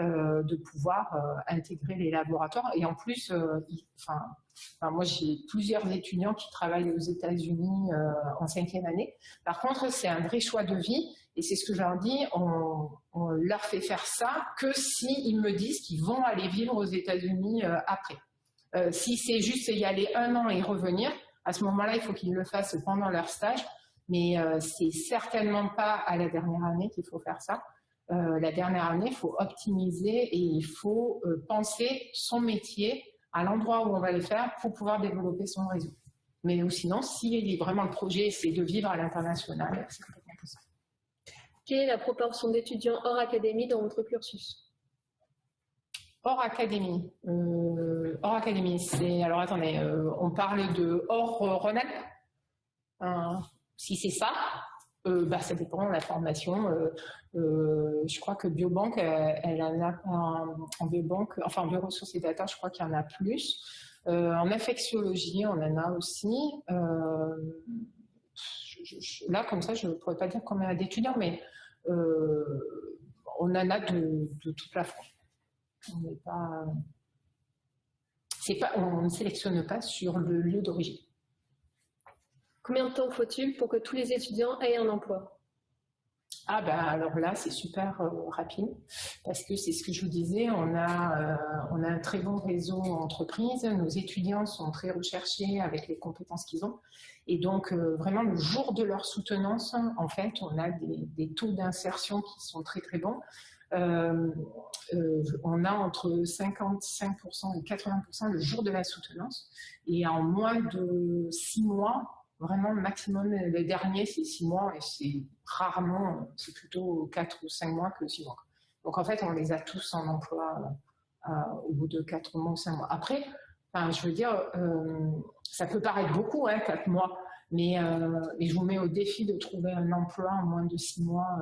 euh, de pouvoir euh, intégrer les laboratoires. Et en plus, euh, enfin, moi j'ai plusieurs étudiants qui travaillent aux États-Unis en cinquième année. Par contre, c'est un vrai choix de vie. Et c'est ce que je leur dis, on, on leur fait faire ça que s'ils me disent qu'ils vont aller vivre aux États-Unis après. Euh, si c'est juste y aller un an et revenir, à ce moment-là, il faut qu'ils le fassent pendant leur stage, mais euh, c'est certainement pas à la dernière année qu'il faut faire ça. Euh, la dernière année, il faut optimiser et il faut penser son métier à l'endroit où on va les faire pour pouvoir développer son réseau. Mais sinon, si vraiment le projet, c'est de vivre à l'international, c'est complètement possible. Quelle est la proportion d'étudiants hors académie dans votre cursus? Hors académie. Euh, hors académie, c'est... Alors attendez, euh, on parle de hors euh, hein, si c'est ça, euh, bah, ça dépend de la formation. je crois que Biobank, elle, en a en, biobank, enfin en bioressources et data, je crois qu'il y en a plus. en infectiologie, on en a aussi. là, comme ça, je ne pourrais pas dire combien d'étudiants, mais on en a de, de toute la France. On, pas, pas, on ne sélectionne pas sur le lieu d'origine. Combien de temps faut-il pour que tous les étudiants aient un emploi? Ah ben alors là c'est super euh, rapide parce que c'est ce que je vous disais, on a, euh, on a un très bon réseau entreprise, nos étudiants sont très recherchés avec les compétences qu'ils ont et donc euh, vraiment le jour de leur soutenance en fait on a des, des taux d'insertion qui sont très très bons. Euh, euh, on a entre 55% et 80% le jour de la soutenance. Et en moins de six mois, vraiment maximum, le dernier c'est six mois et c'est rarement, c'est plutôt quatre ou cinq mois que six mois. Donc en fait, on les a tous en emploi euh, au bout de quatre mois ou cinq mois. Après, enfin, je veux dire, ça peut paraître beaucoup, hein, quatre mois, mais, mais, je vous mets au défi de trouver un emploi en moins de six mois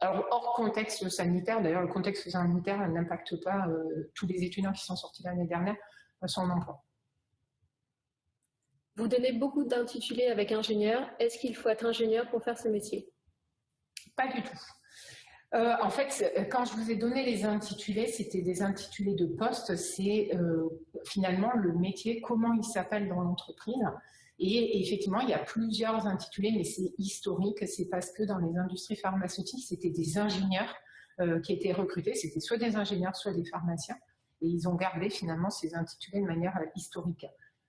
alors, hors contexte sanitaire, d'ailleurs, le contexte sanitaire n'impacte pas euh, tous les étudiants qui sont sortis l'année dernière à son emploi. Vous donnez beaucoup d'intitulés avec ingénieur. Est-ce qu'il faut être ingénieur pour faire ce métier? Pas du tout. Euh, en fait, quand je vous ai donné les intitulés, c'était des intitulés de poste. C'est euh, finalement le métier, comment il s'appelle dans l'entreprise. Et effectivement, il y a plusieurs intitulés, mais c'est historique. C'est parce que dans les industries pharmaceutiques, c'était des ingénieurs euh, qui étaient recrutés. C'était soit des ingénieurs, soit des pharmaciens. Et ils ont gardé finalement ces intitulés de manière historique.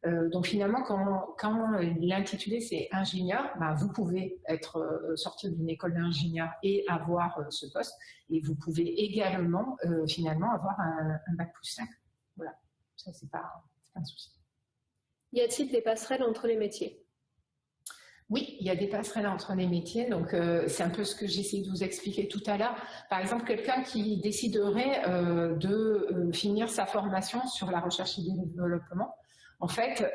Euh, donc finalement, quand, l'intitulé c'est ingénieur, bah, vous pouvez être euh, sorti d'une école d'ingénieur et avoir ce poste. Et vous pouvez également finalement avoir un, bac plus 5. Voilà, ça c'est pas un souci. Y a-t-il des passerelles entre les métiers? Oui, il y a des passerelles entre les métiers, donc euh, c'est un peu ce que j'essaie de vous expliquer tout à l'heure. Par exemple, quelqu'un qui déciderait euh, de euh, finir sa formation sur la recherche et le développement, en fait,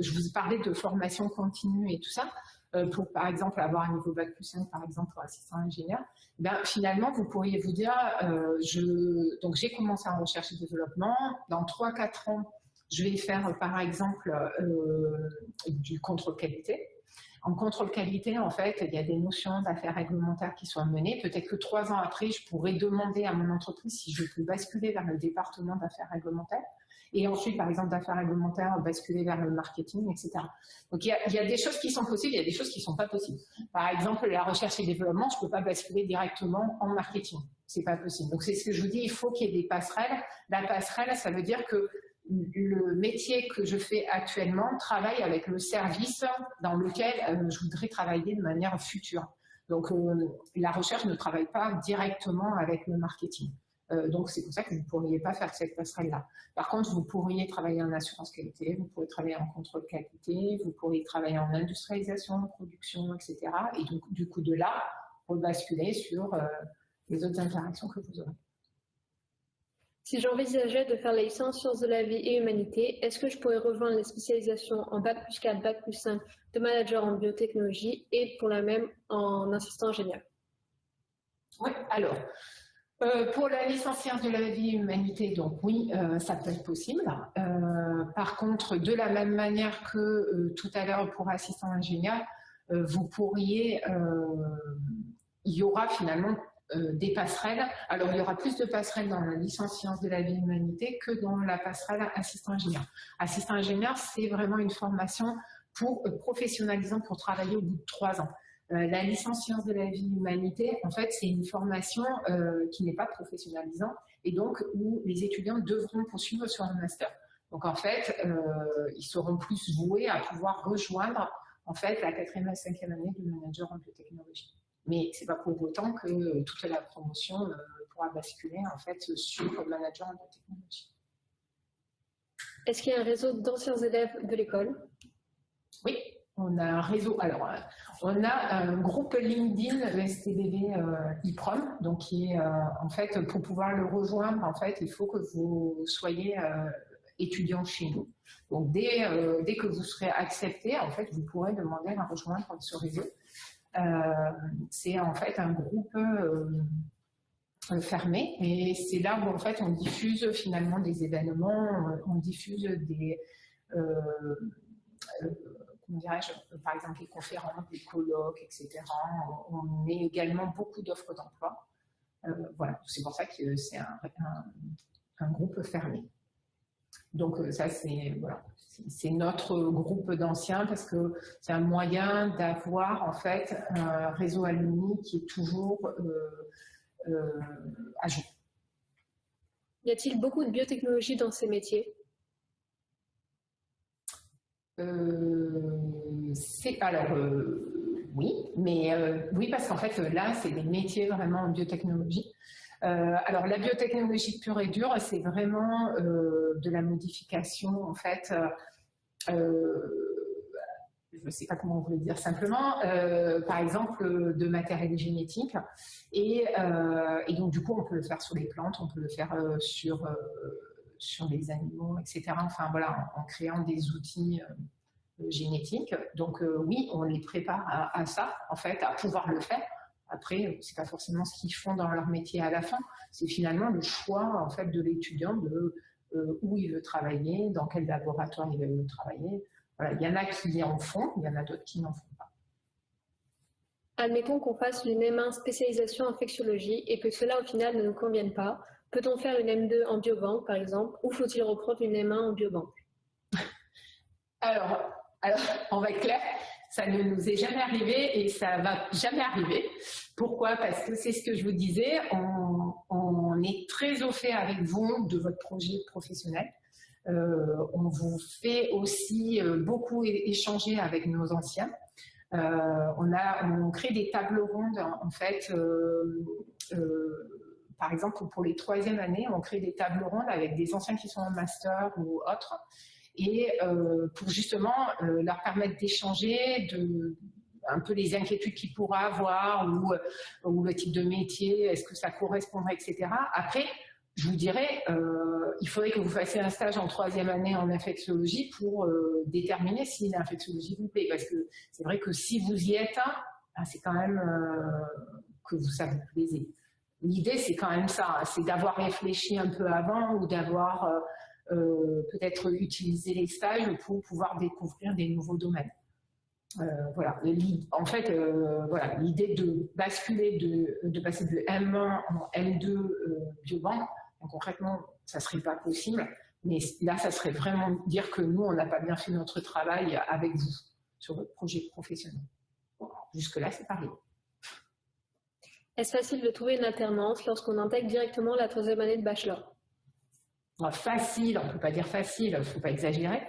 je vous parlais de formation continue et tout ça, pour par exemple avoir un niveau bac plus 5, par exemple pour assistant ingénieur, ben, finalement, vous pourriez vous dire, donc j'ai commencé en recherche et développement, dans 3-4 ans, je vais faire par exemple euh, du contrôle qualité. En contrôle qualité, en fait, il y a des notions d'affaires réglementaires qui sont menées. Peut-être que trois ans après, je pourrais demander à mon entreprise si je peux basculer vers le département d'affaires réglementaires. Et ensuite, par exemple, d'affaires réglementaires, basculer vers le marketing, etc. Donc, il y, a, des choses qui sont possibles, il y a des choses qui ne sont pas possibles. Par exemple, la recherche et développement, je ne peux pas basculer directement en marketing. C'est pas possible. Donc, c'est ce que je vous dis, il faut qu'il y ait des passerelles. La passerelle, ça veut dire que le métier que je fais actuellement travaille avec le service dans lequel euh, je voudrais travailler de manière future. Donc, euh, la recherche ne travaille pas directement avec le marketing. Euh, donc, c'est pour ça que vous ne pourriez pas faire cette passerelle-là. Par contre, vous pourriez travailler en assurance qualité, vous pourriez travailler en contrôle qualité, vous pourriez travailler en industrialisation, production, etc. Et donc, du coup, de là, rebasculer sur les autres interactions que vous aurez. Si j'envisageais de faire la licence sciences de la vie et humanité, est-ce que je pourrais rejoindre les spécialisations en Bac plus 4, Bac plus 5 de manager en biotechnologie et pour la même en assistant ingénieur Oui, alors, euh, pour la licence sciences de la vie et humanité, donc oui, euh, ça peut être possible. Euh, par contre, de la même manière que tout à l'heure pour assistant ingénieur, vous pourriez, il y aura finalement euh, des passerelles. Alors, il y aura plus de passerelles dans la licence sciences de la vie et humanité que dans la passerelle assistant ingénieur. Assistant ingénieur, c'est vraiment une formation pour euh, professionnalisant pour travailler au bout de trois ans. Euh, la licence sciences de la vie et humanité, en fait, c'est une formation qui n'est pas professionnalisante et donc où les étudiants devront poursuivre sur un master. Donc, en fait, ils seront plus voués à pouvoir rejoindre en fait la quatrième et cinquième année de manager en biotechnologie. Mais c'est pas pour autant que euh, toute la promotion euh, pourra basculer en fait sur le manager de technologie. Est-ce qu'il y a un réseau d'anciens élèves de l'école? Oui, on a un réseau. Alors, euh, on a un groupe LinkedIn STBV euh, IPROM, donc qui est en fait pour pouvoir le rejoindre, en fait, il faut que vous soyez étudiant chez nous. Donc, dès, dès que vous serez accepté, en fait, vous pourrez demander à rejoindre ce réseau. C'est en fait un groupe euh, fermé et c'est là où en fait on diffuse finalement des événements, on diffuse des euh, euh, par exemple les conférences, des colloques, etc. On, met également beaucoup d'offres d'emploi. voilà, c'est pour ça que c'est un, groupe fermé. Donc ça c'est voilà, notre groupe d'anciens parce que c'est un moyen d'avoir en fait un réseau alumni qui est toujours euh, à jour. Y a-t-il beaucoup de biotechnologie dans ces métiers? Euh, alors euh, oui, mais oui parce qu'en fait là c'est des métiers vraiment en biotechnologie. Alors la biotechnologie pure et dure, c'est vraiment de la modification en fait je ne sais pas comment vous le dire simplement, euh, par exemple de matériel génétique. Et, euh, et, donc du coup, on peut le faire sur les plantes, on peut le faire euh, sur, sur les animaux, etc. Enfin voilà, en, créant des outils génétiques. Donc oui, on les prépare à, ça, en fait, à pouvoir le faire. Après, c'est pas forcément ce qu'ils font dans leur métier à la fin. C'est finalement le choix en fait de l'étudiant de où il veut travailler, dans quel laboratoire il veut travailler il y en a qui en font, il y en a d'autres qui n'en font pas. Admettons qu'on fasse une M1 spécialisation infectiologie et que cela au final ne nous convienne pas. Peut-on faire une M2 en biobanque par exemple ou faut-il reprendre une M1 en biobanque? Alors, alors, on va être clair, ça ne nous est jamais arrivé et ça va jamais arriver. Pourquoi? Parce que c'est ce que je vous disais, on, est très au fait avec vous de votre projet professionnel. Euh, on vous fait aussi euh, beaucoup échanger avec nos anciens. Euh, on, a, on crée des tables rondes en fait par exemple, pour les troisième années, on crée des tables rondes avec des anciens qui sont en master ou autres, et pour justement leur permettre d'échanger, de un peu les inquiétudes qu'ils pourraient avoir ou, ou le type de métier, est-ce que ça correspondrait, etc. Après, je vous dirais, euh, il faudrait que vous fassiez un stage en troisième année en infectiologie pour euh, déterminer si l'infectiologie vous plaît. Parce que c'est vrai que si vous y êtes, ah, c'est quand même euh, que vous, ça vous plaisez. L'idée, c'est quand même ça, hein, c'est d'avoir réfléchi un peu avant ou d'avoir peut-être utilisé les stages pour pouvoir découvrir des nouveaux domaines. voilà. En fait, voilà, l'idée de basculer, de, de, passer de M1 en M2 biobanque, concrètement, ça ne serait pas possible. Mais là, ça serait vraiment dire que nous, on n'a pas bien fait notre travail avec vous sur votre projet professionnel. Jusque-là, c'est pareil. Est-ce facile de trouver une alternance lorsqu'on intègre directement la troisième année de bachelor? Facile, on ne peut pas dire facile, il ne faut pas exagérer.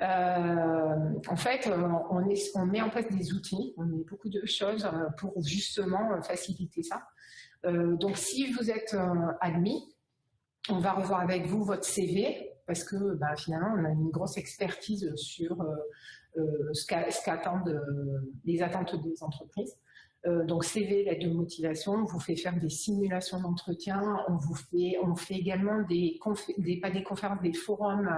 Euh, en fait, on, met en place des outils, on met beaucoup de choses euh, pour justement faciliter ça. Euh, donc, si vous êtes admis, on va revoir avec vous votre CV parce que bah, finalement, on a une grosse expertise sur euh, euh, ce qu'attendent euh, les attentes des entreprises. Donc CV, l'aide de motivation, on vous fait faire des simulations d'entretien, on vous fait, également des, pas des conférences, des forums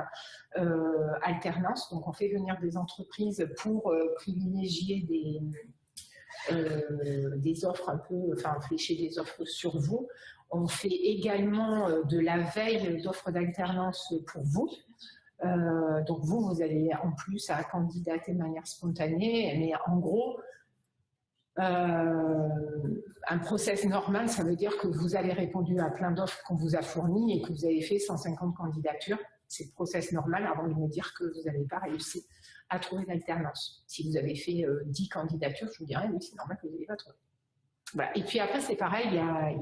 alternance. Donc on fait venir des entreprises pour privilégier des, offres un peu, enfin flécher des offres sur vous. On fait également euh, de la veille d'offres d'alternance pour vous. Euh, donc vous, vous allez en plus à candidater de manière spontanée, mais en gros, euh, un process normal, ça veut dire que vous avez répondu à plein d'offres qu'on vous a fournies et que vous avez fait 150 candidatures. C'est le process normal avant de me dire que vous n'avez pas réussi à trouver l'alternance. Si vous avez fait 10 candidatures, je vous dirais, oui, c'est normal que vous n'ayez pas trouvé. Et puis après, c'est pareil, il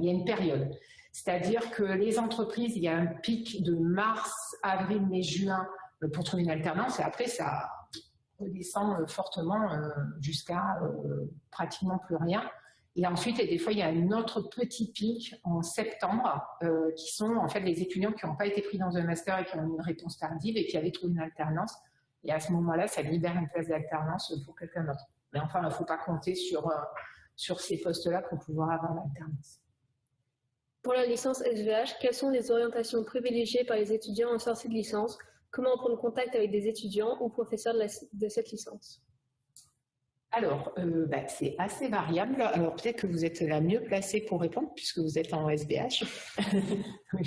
y, a, une période. C'est-à-dire que les entreprises, il y a un pic de mars, avril, mai, juin euh, pour trouver une alternance et après, ça redescend euh, fortement euh, jusqu'à pratiquement plus rien. Et ensuite, et des fois, il y a un autre petit pic en septembre, euh, qui sont en fait les étudiants qui n'ont pas été pris dans un master et qui ont une réponse tardive et qui avaient trouvé une alternance. Et à ce moment-là, ça libère une place d'alternance pour quelqu'un d'autre. Mais enfin, il ne faut pas compter sur, euh, sur ces postes-là pour pouvoir avoir l'alternance. Pour la licence SVH, quelles sont les orientations privilégiées par les étudiants en sortie de licence? Comment prendre contact avec des étudiants ou professeurs de, de cette licence? Alors, euh, bah, c'est assez variable. Alors, peut-être que vous êtes la mieux placée pour répondre, puisque vous êtes en SBH.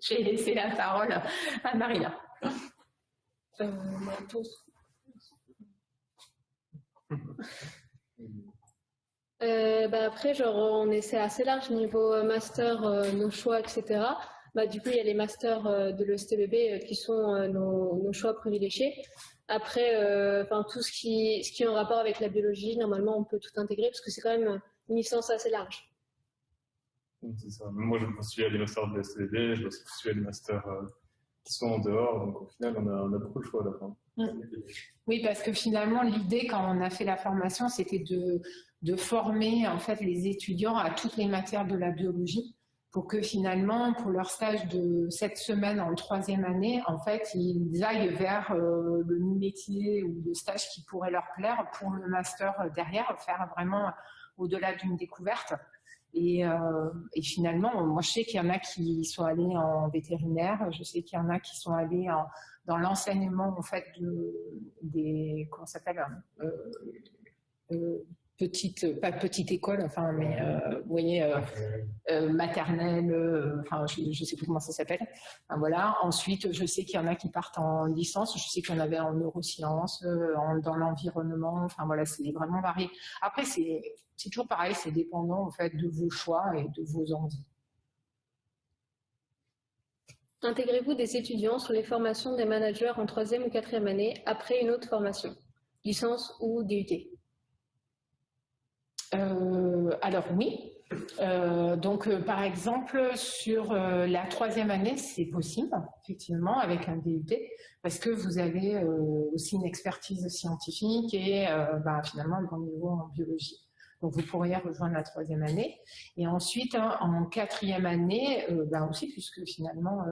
J'ai laissé la parole à Maria. Euh, euh, bah après, genre, on essaie assez large niveau master, nos choix, etc. Bah, du coup, il y a les masters de l'ESTBB qui sont nos, nos, choix privilégiés. Après, euh, enfin tout ce qui, ce qui est en rapport avec la biologie, normalement, on peut tout intégrer parce que c'est quand même une licence assez large. Ça. Moi, je me postule à des masters de l'SCD, je me postule à des masters euh, qui sont en dehors, donc au final, on a, on a beaucoup de choix à la fin. Oui, parce que finalement, l'idée, quand on a fait la formation, c'était de, de former en fait les étudiants à toutes les matières de la biologie pour que finalement, pour leur stage de cette semaine en troisième année, en fait, ils aillent vers euh, le métier ou le stage qui pourrait leur plaire pour le master derrière, faire vraiment au-delà d'une découverte. Et, euh, et, finalement, moi, je sais qu'il y en a qui sont allés en vétérinaire, je sais qu'il y en a qui sont allés dans l'enseignement, en fait, de, des, comment s'appelle, euh petite, pas petite école, enfin, mais euh, vous voyez, euh, euh, maternelle, enfin, je ne sais plus comment ça s'appelle. voilà. Ensuite, je sais qu'il y en a qui partent en licence, je sais qu'il y en avait en neurosciences, dans l'environnement, enfin voilà, c'est vraiment varié. Après, c'est toujours pareil, c'est dépendant en fait de vos choix et de vos envies. Intégrez-vous des étudiants sur les formations des managers en troisième ou quatrième année après une autre formation, licence ou DUT euh, alors oui. Euh, donc, euh, par exemple, sur la troisième année, c'est possible, effectivement, avec un DUT, parce que vous avez aussi une expertise scientifique et bah, finalement un bon niveau en biologie. Donc, vous pourriez rejoindre la troisième année. Et ensuite, hein, en quatrième année, bah, aussi, puisque finalement,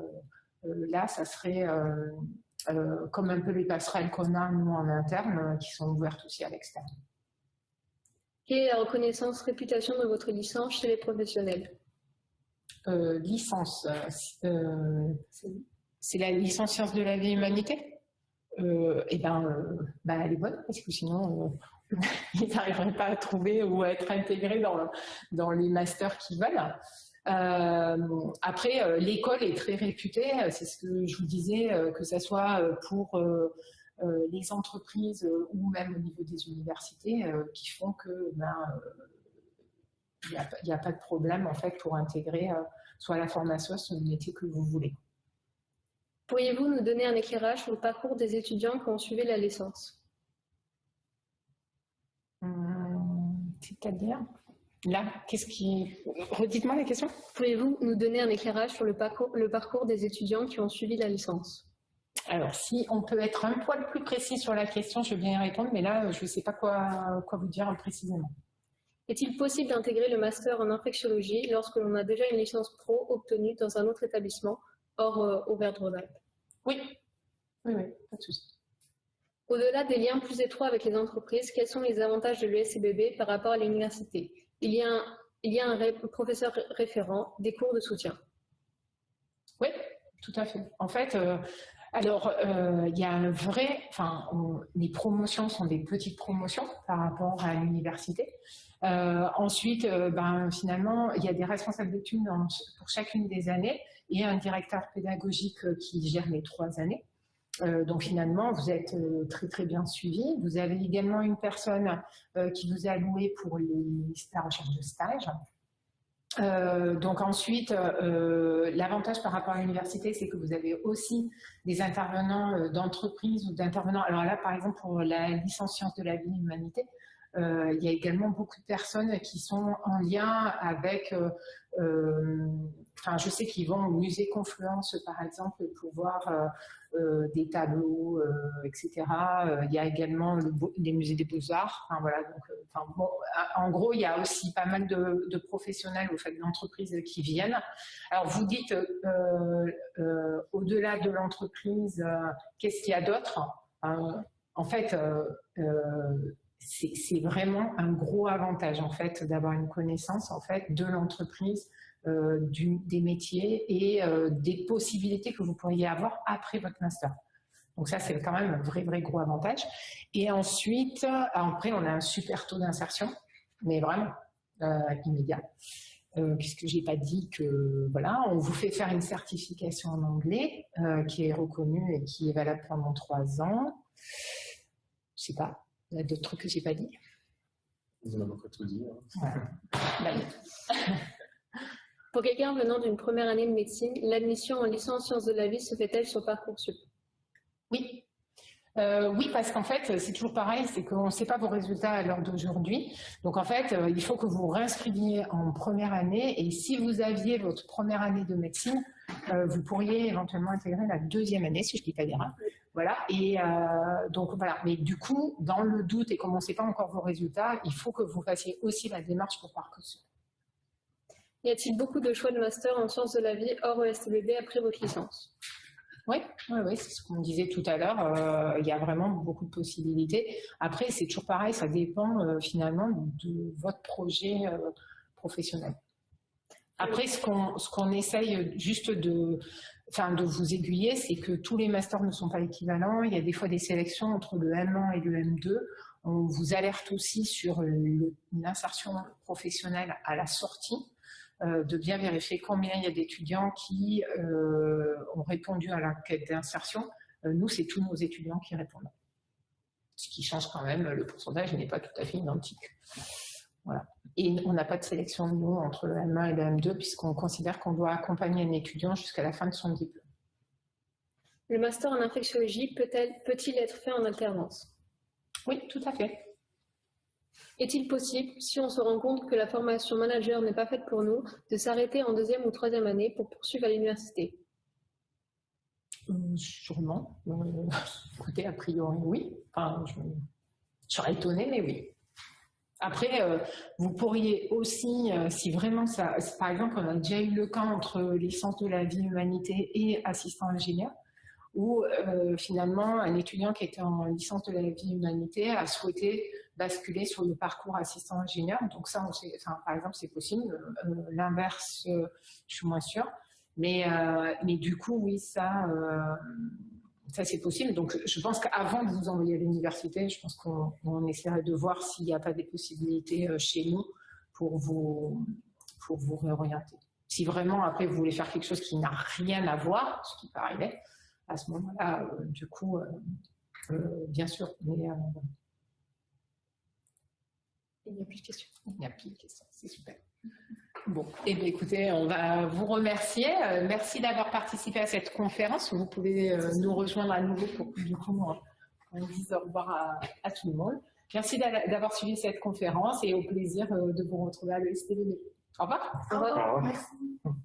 là, ça serait comme un peu les passerelles qu'on a, nous, en interne, qui sont ouvertes aussi à l'externe. La reconnaissance réputation de votre licence chez les professionnels euh, Licence, euh, c'est la licence sciences de la vie et humanité? Euh, Eh bien, bah, elle est bonne, parce que sinon, ils n'arriveraient pas à trouver ou à être intégrés dans, dans les masters qu'ils veulent. après, l'école est très réputée, c'est ce que je vous disais, que ce soit pour euh, les entreprises euh, ou même au niveau des universités euh, qui font que ben, il n'y a, pas de problème en fait pour intégrer soit la formation, soit le métier que vous voulez. Pourriez-vous nous donner un éclairage sur le parcours des étudiants qui ont suivi la licence? Hum, C'est-à-dire? Là, qu'est-ce qui... Redites-moi la question. Pourriez-vous nous donner un éclairage sur le parcours, le parcours des étudiants qui ont suivi la licence? Alors, si on peut être un poil plus précis sur la question, je veux bien y répondre, mais là, je ne sais pas quoi, quoi vous dire précisément. Est-il possible d'intégrer le master en infectiologie lorsque l'on a déjà une licence pro obtenue dans un autre établissement, hors euh, Auvergne-Rhône-Alpes? Oui, oui, oui, pas de souci. Au-delà des liens plus étroits avec les entreprises, quels sont les avantages de l'USCBB par rapport à l'université? Il, y a un, il y a un professeur référent, des cours de soutien. Oui, tout à fait. En fait, euh, alors, euh, il y a un vrai, enfin, les promotions sont des petites promotions par rapport à l'université. Euh, ensuite, euh, ben, finalement, il y a des responsables d'études pour chacune des années et un directeur pédagogique qui gère les trois années. donc finalement, vous êtes très très bien suivi. Vous avez également une personne qui vous a alloué pour les, la recherche de stage. Euh, donc ensuite, euh, l'avantage par rapport à l'université, c'est que vous avez aussi des intervenants euh, d'entreprise ou d'intervenants. Alors là, par exemple, pour la licence sciences de la vie et humanité, il y a également beaucoup de personnes qui sont en lien avec enfin, je sais qu'ils vont au musée Confluence, par exemple, pour voir euh, euh, des tableaux, euh, etc. il y a également les musées des beaux-arts. Enfin, voilà, donc, en gros, il y a aussi pas mal de, professionnels au fait d'entreprises qui viennent. Alors, vous dites, au-delà de l'entreprise, qu'est-ce qu'il y a d'autre? En fait, c'est vraiment un gros avantage en fait d'avoir une connaissance en fait de l'entreprise euh, des métiers et euh, des possibilités que vous pourriez avoir après votre master. Donc ça, c'est quand même un vrai, vrai gros avantage. Et ensuite, après, on a un super taux d'insertion, mais vraiment euh, immédiat. Euh, puisque j'ai pas dit que voilà, on vous fait faire une certification en anglais qui est reconnue et qui est valable pendant trois ans. Je sais pas, il y a d'autres trucs que j'ai pas dit. Vous avez tout dit. Hein. Bah, Pour quelqu'un venant d'une première année de médecine, l'admission en licence sciences de la vie se fait-elle sur Parcoursup? Oui. Euh, oui, parce qu'en fait, c'est toujours pareil, c'est qu'on ne sait pas vos résultats à l'heure d'aujourd'hui. Donc en fait, euh, il faut que vous réinscriviez en première année et si vous aviez votre première année de médecine, euh, vous pourriez éventuellement intégrer la deuxième année, si je ne dis pas d'erreur. Voilà, et donc voilà. Mais du coup, dans le doute et comme on ne sait pas encore vos résultats, il faut que vous fassiez aussi la démarche pour Parcoursup. Y a-t-il beaucoup de choix de master en sciences de la vie hors ESTBD après votre licence? Oui, oui, c'est ce qu'on disait tout à l'heure. Euh, il y a vraiment beaucoup de possibilités. Après, c'est toujours pareil, ça dépend euh, finalement de votre projet euh, professionnel. Après, ce qu'on ce qu'on essaye juste de, enfin, de vous aiguiller, c'est que tous les masters ne sont pas équivalents. Il y a des fois des sélections entre le M1 et le M2. On vous alerte aussi sur l'insertion professionnelle à la sortie. Euh, de bien vérifier combien il y a d'étudiants qui euh, ont répondu à l'enquête d'insertion. Euh, nous, c'est tous nos étudiants qui répondent. Ce qui change quand même, le pourcentage n'est pas tout à fait identique. Voilà. Et on n'a pas de sélection, nous, entre le M1 et le M2, puisqu'on considère qu'on doit accompagner un étudiant jusqu'à la fin de son diplôme. Le master en infectiologie peut-il être fait en alternance? Oui, tout à fait. Est-il possible, si on se rend compte que la formation manager n'est pas faite pour nous, de s'arrêter en deuxième ou troisième année pour poursuivre à l'université? Euh, Sûrement. Euh, écoutez, a priori, oui. Enfin, je, serais étonnée, mais oui. Après, euh, vous pourriez aussi, si vraiment ça, par exemple, on a déjà eu le cas entre licence de la vie humanité et assistant ingénieur, où finalement un étudiant qui était en licence de la vie humanité a souhaité basculer sur le parcours assistant ingénieur. Donc ça, par exemple, c'est possible. Euh, l'inverse, euh, je suis moins sûre. Mais, euh, mais du coup, oui, ça, ça c'est possible. Donc je pense qu'avant de vous envoyer à l'université, je pense qu'on essaierait de voir s'il n'y a pas des possibilités chez nous pour vous, pour vous réorienter. Si vraiment, après, vous voulez faire quelque chose qui n'a rien à voir, ce qui peut arriver, à ce moment-là, du coup, bien sûr. Mais, il n'y a plus de questions. Il n'y a plus de questions, c'est super. Bon, et eh écoutez, on va vous remercier. Euh, merci d'avoir participé à cette conférence. Vous pouvez euh, nous rejoindre à nouveau pour que du coup on, dise au revoir à, tout le monde. Merci d'avoir suivi cette conférence et au plaisir euh, de vous retrouver à l'ESTV. Au revoir. Au revoir. Au revoir. Merci.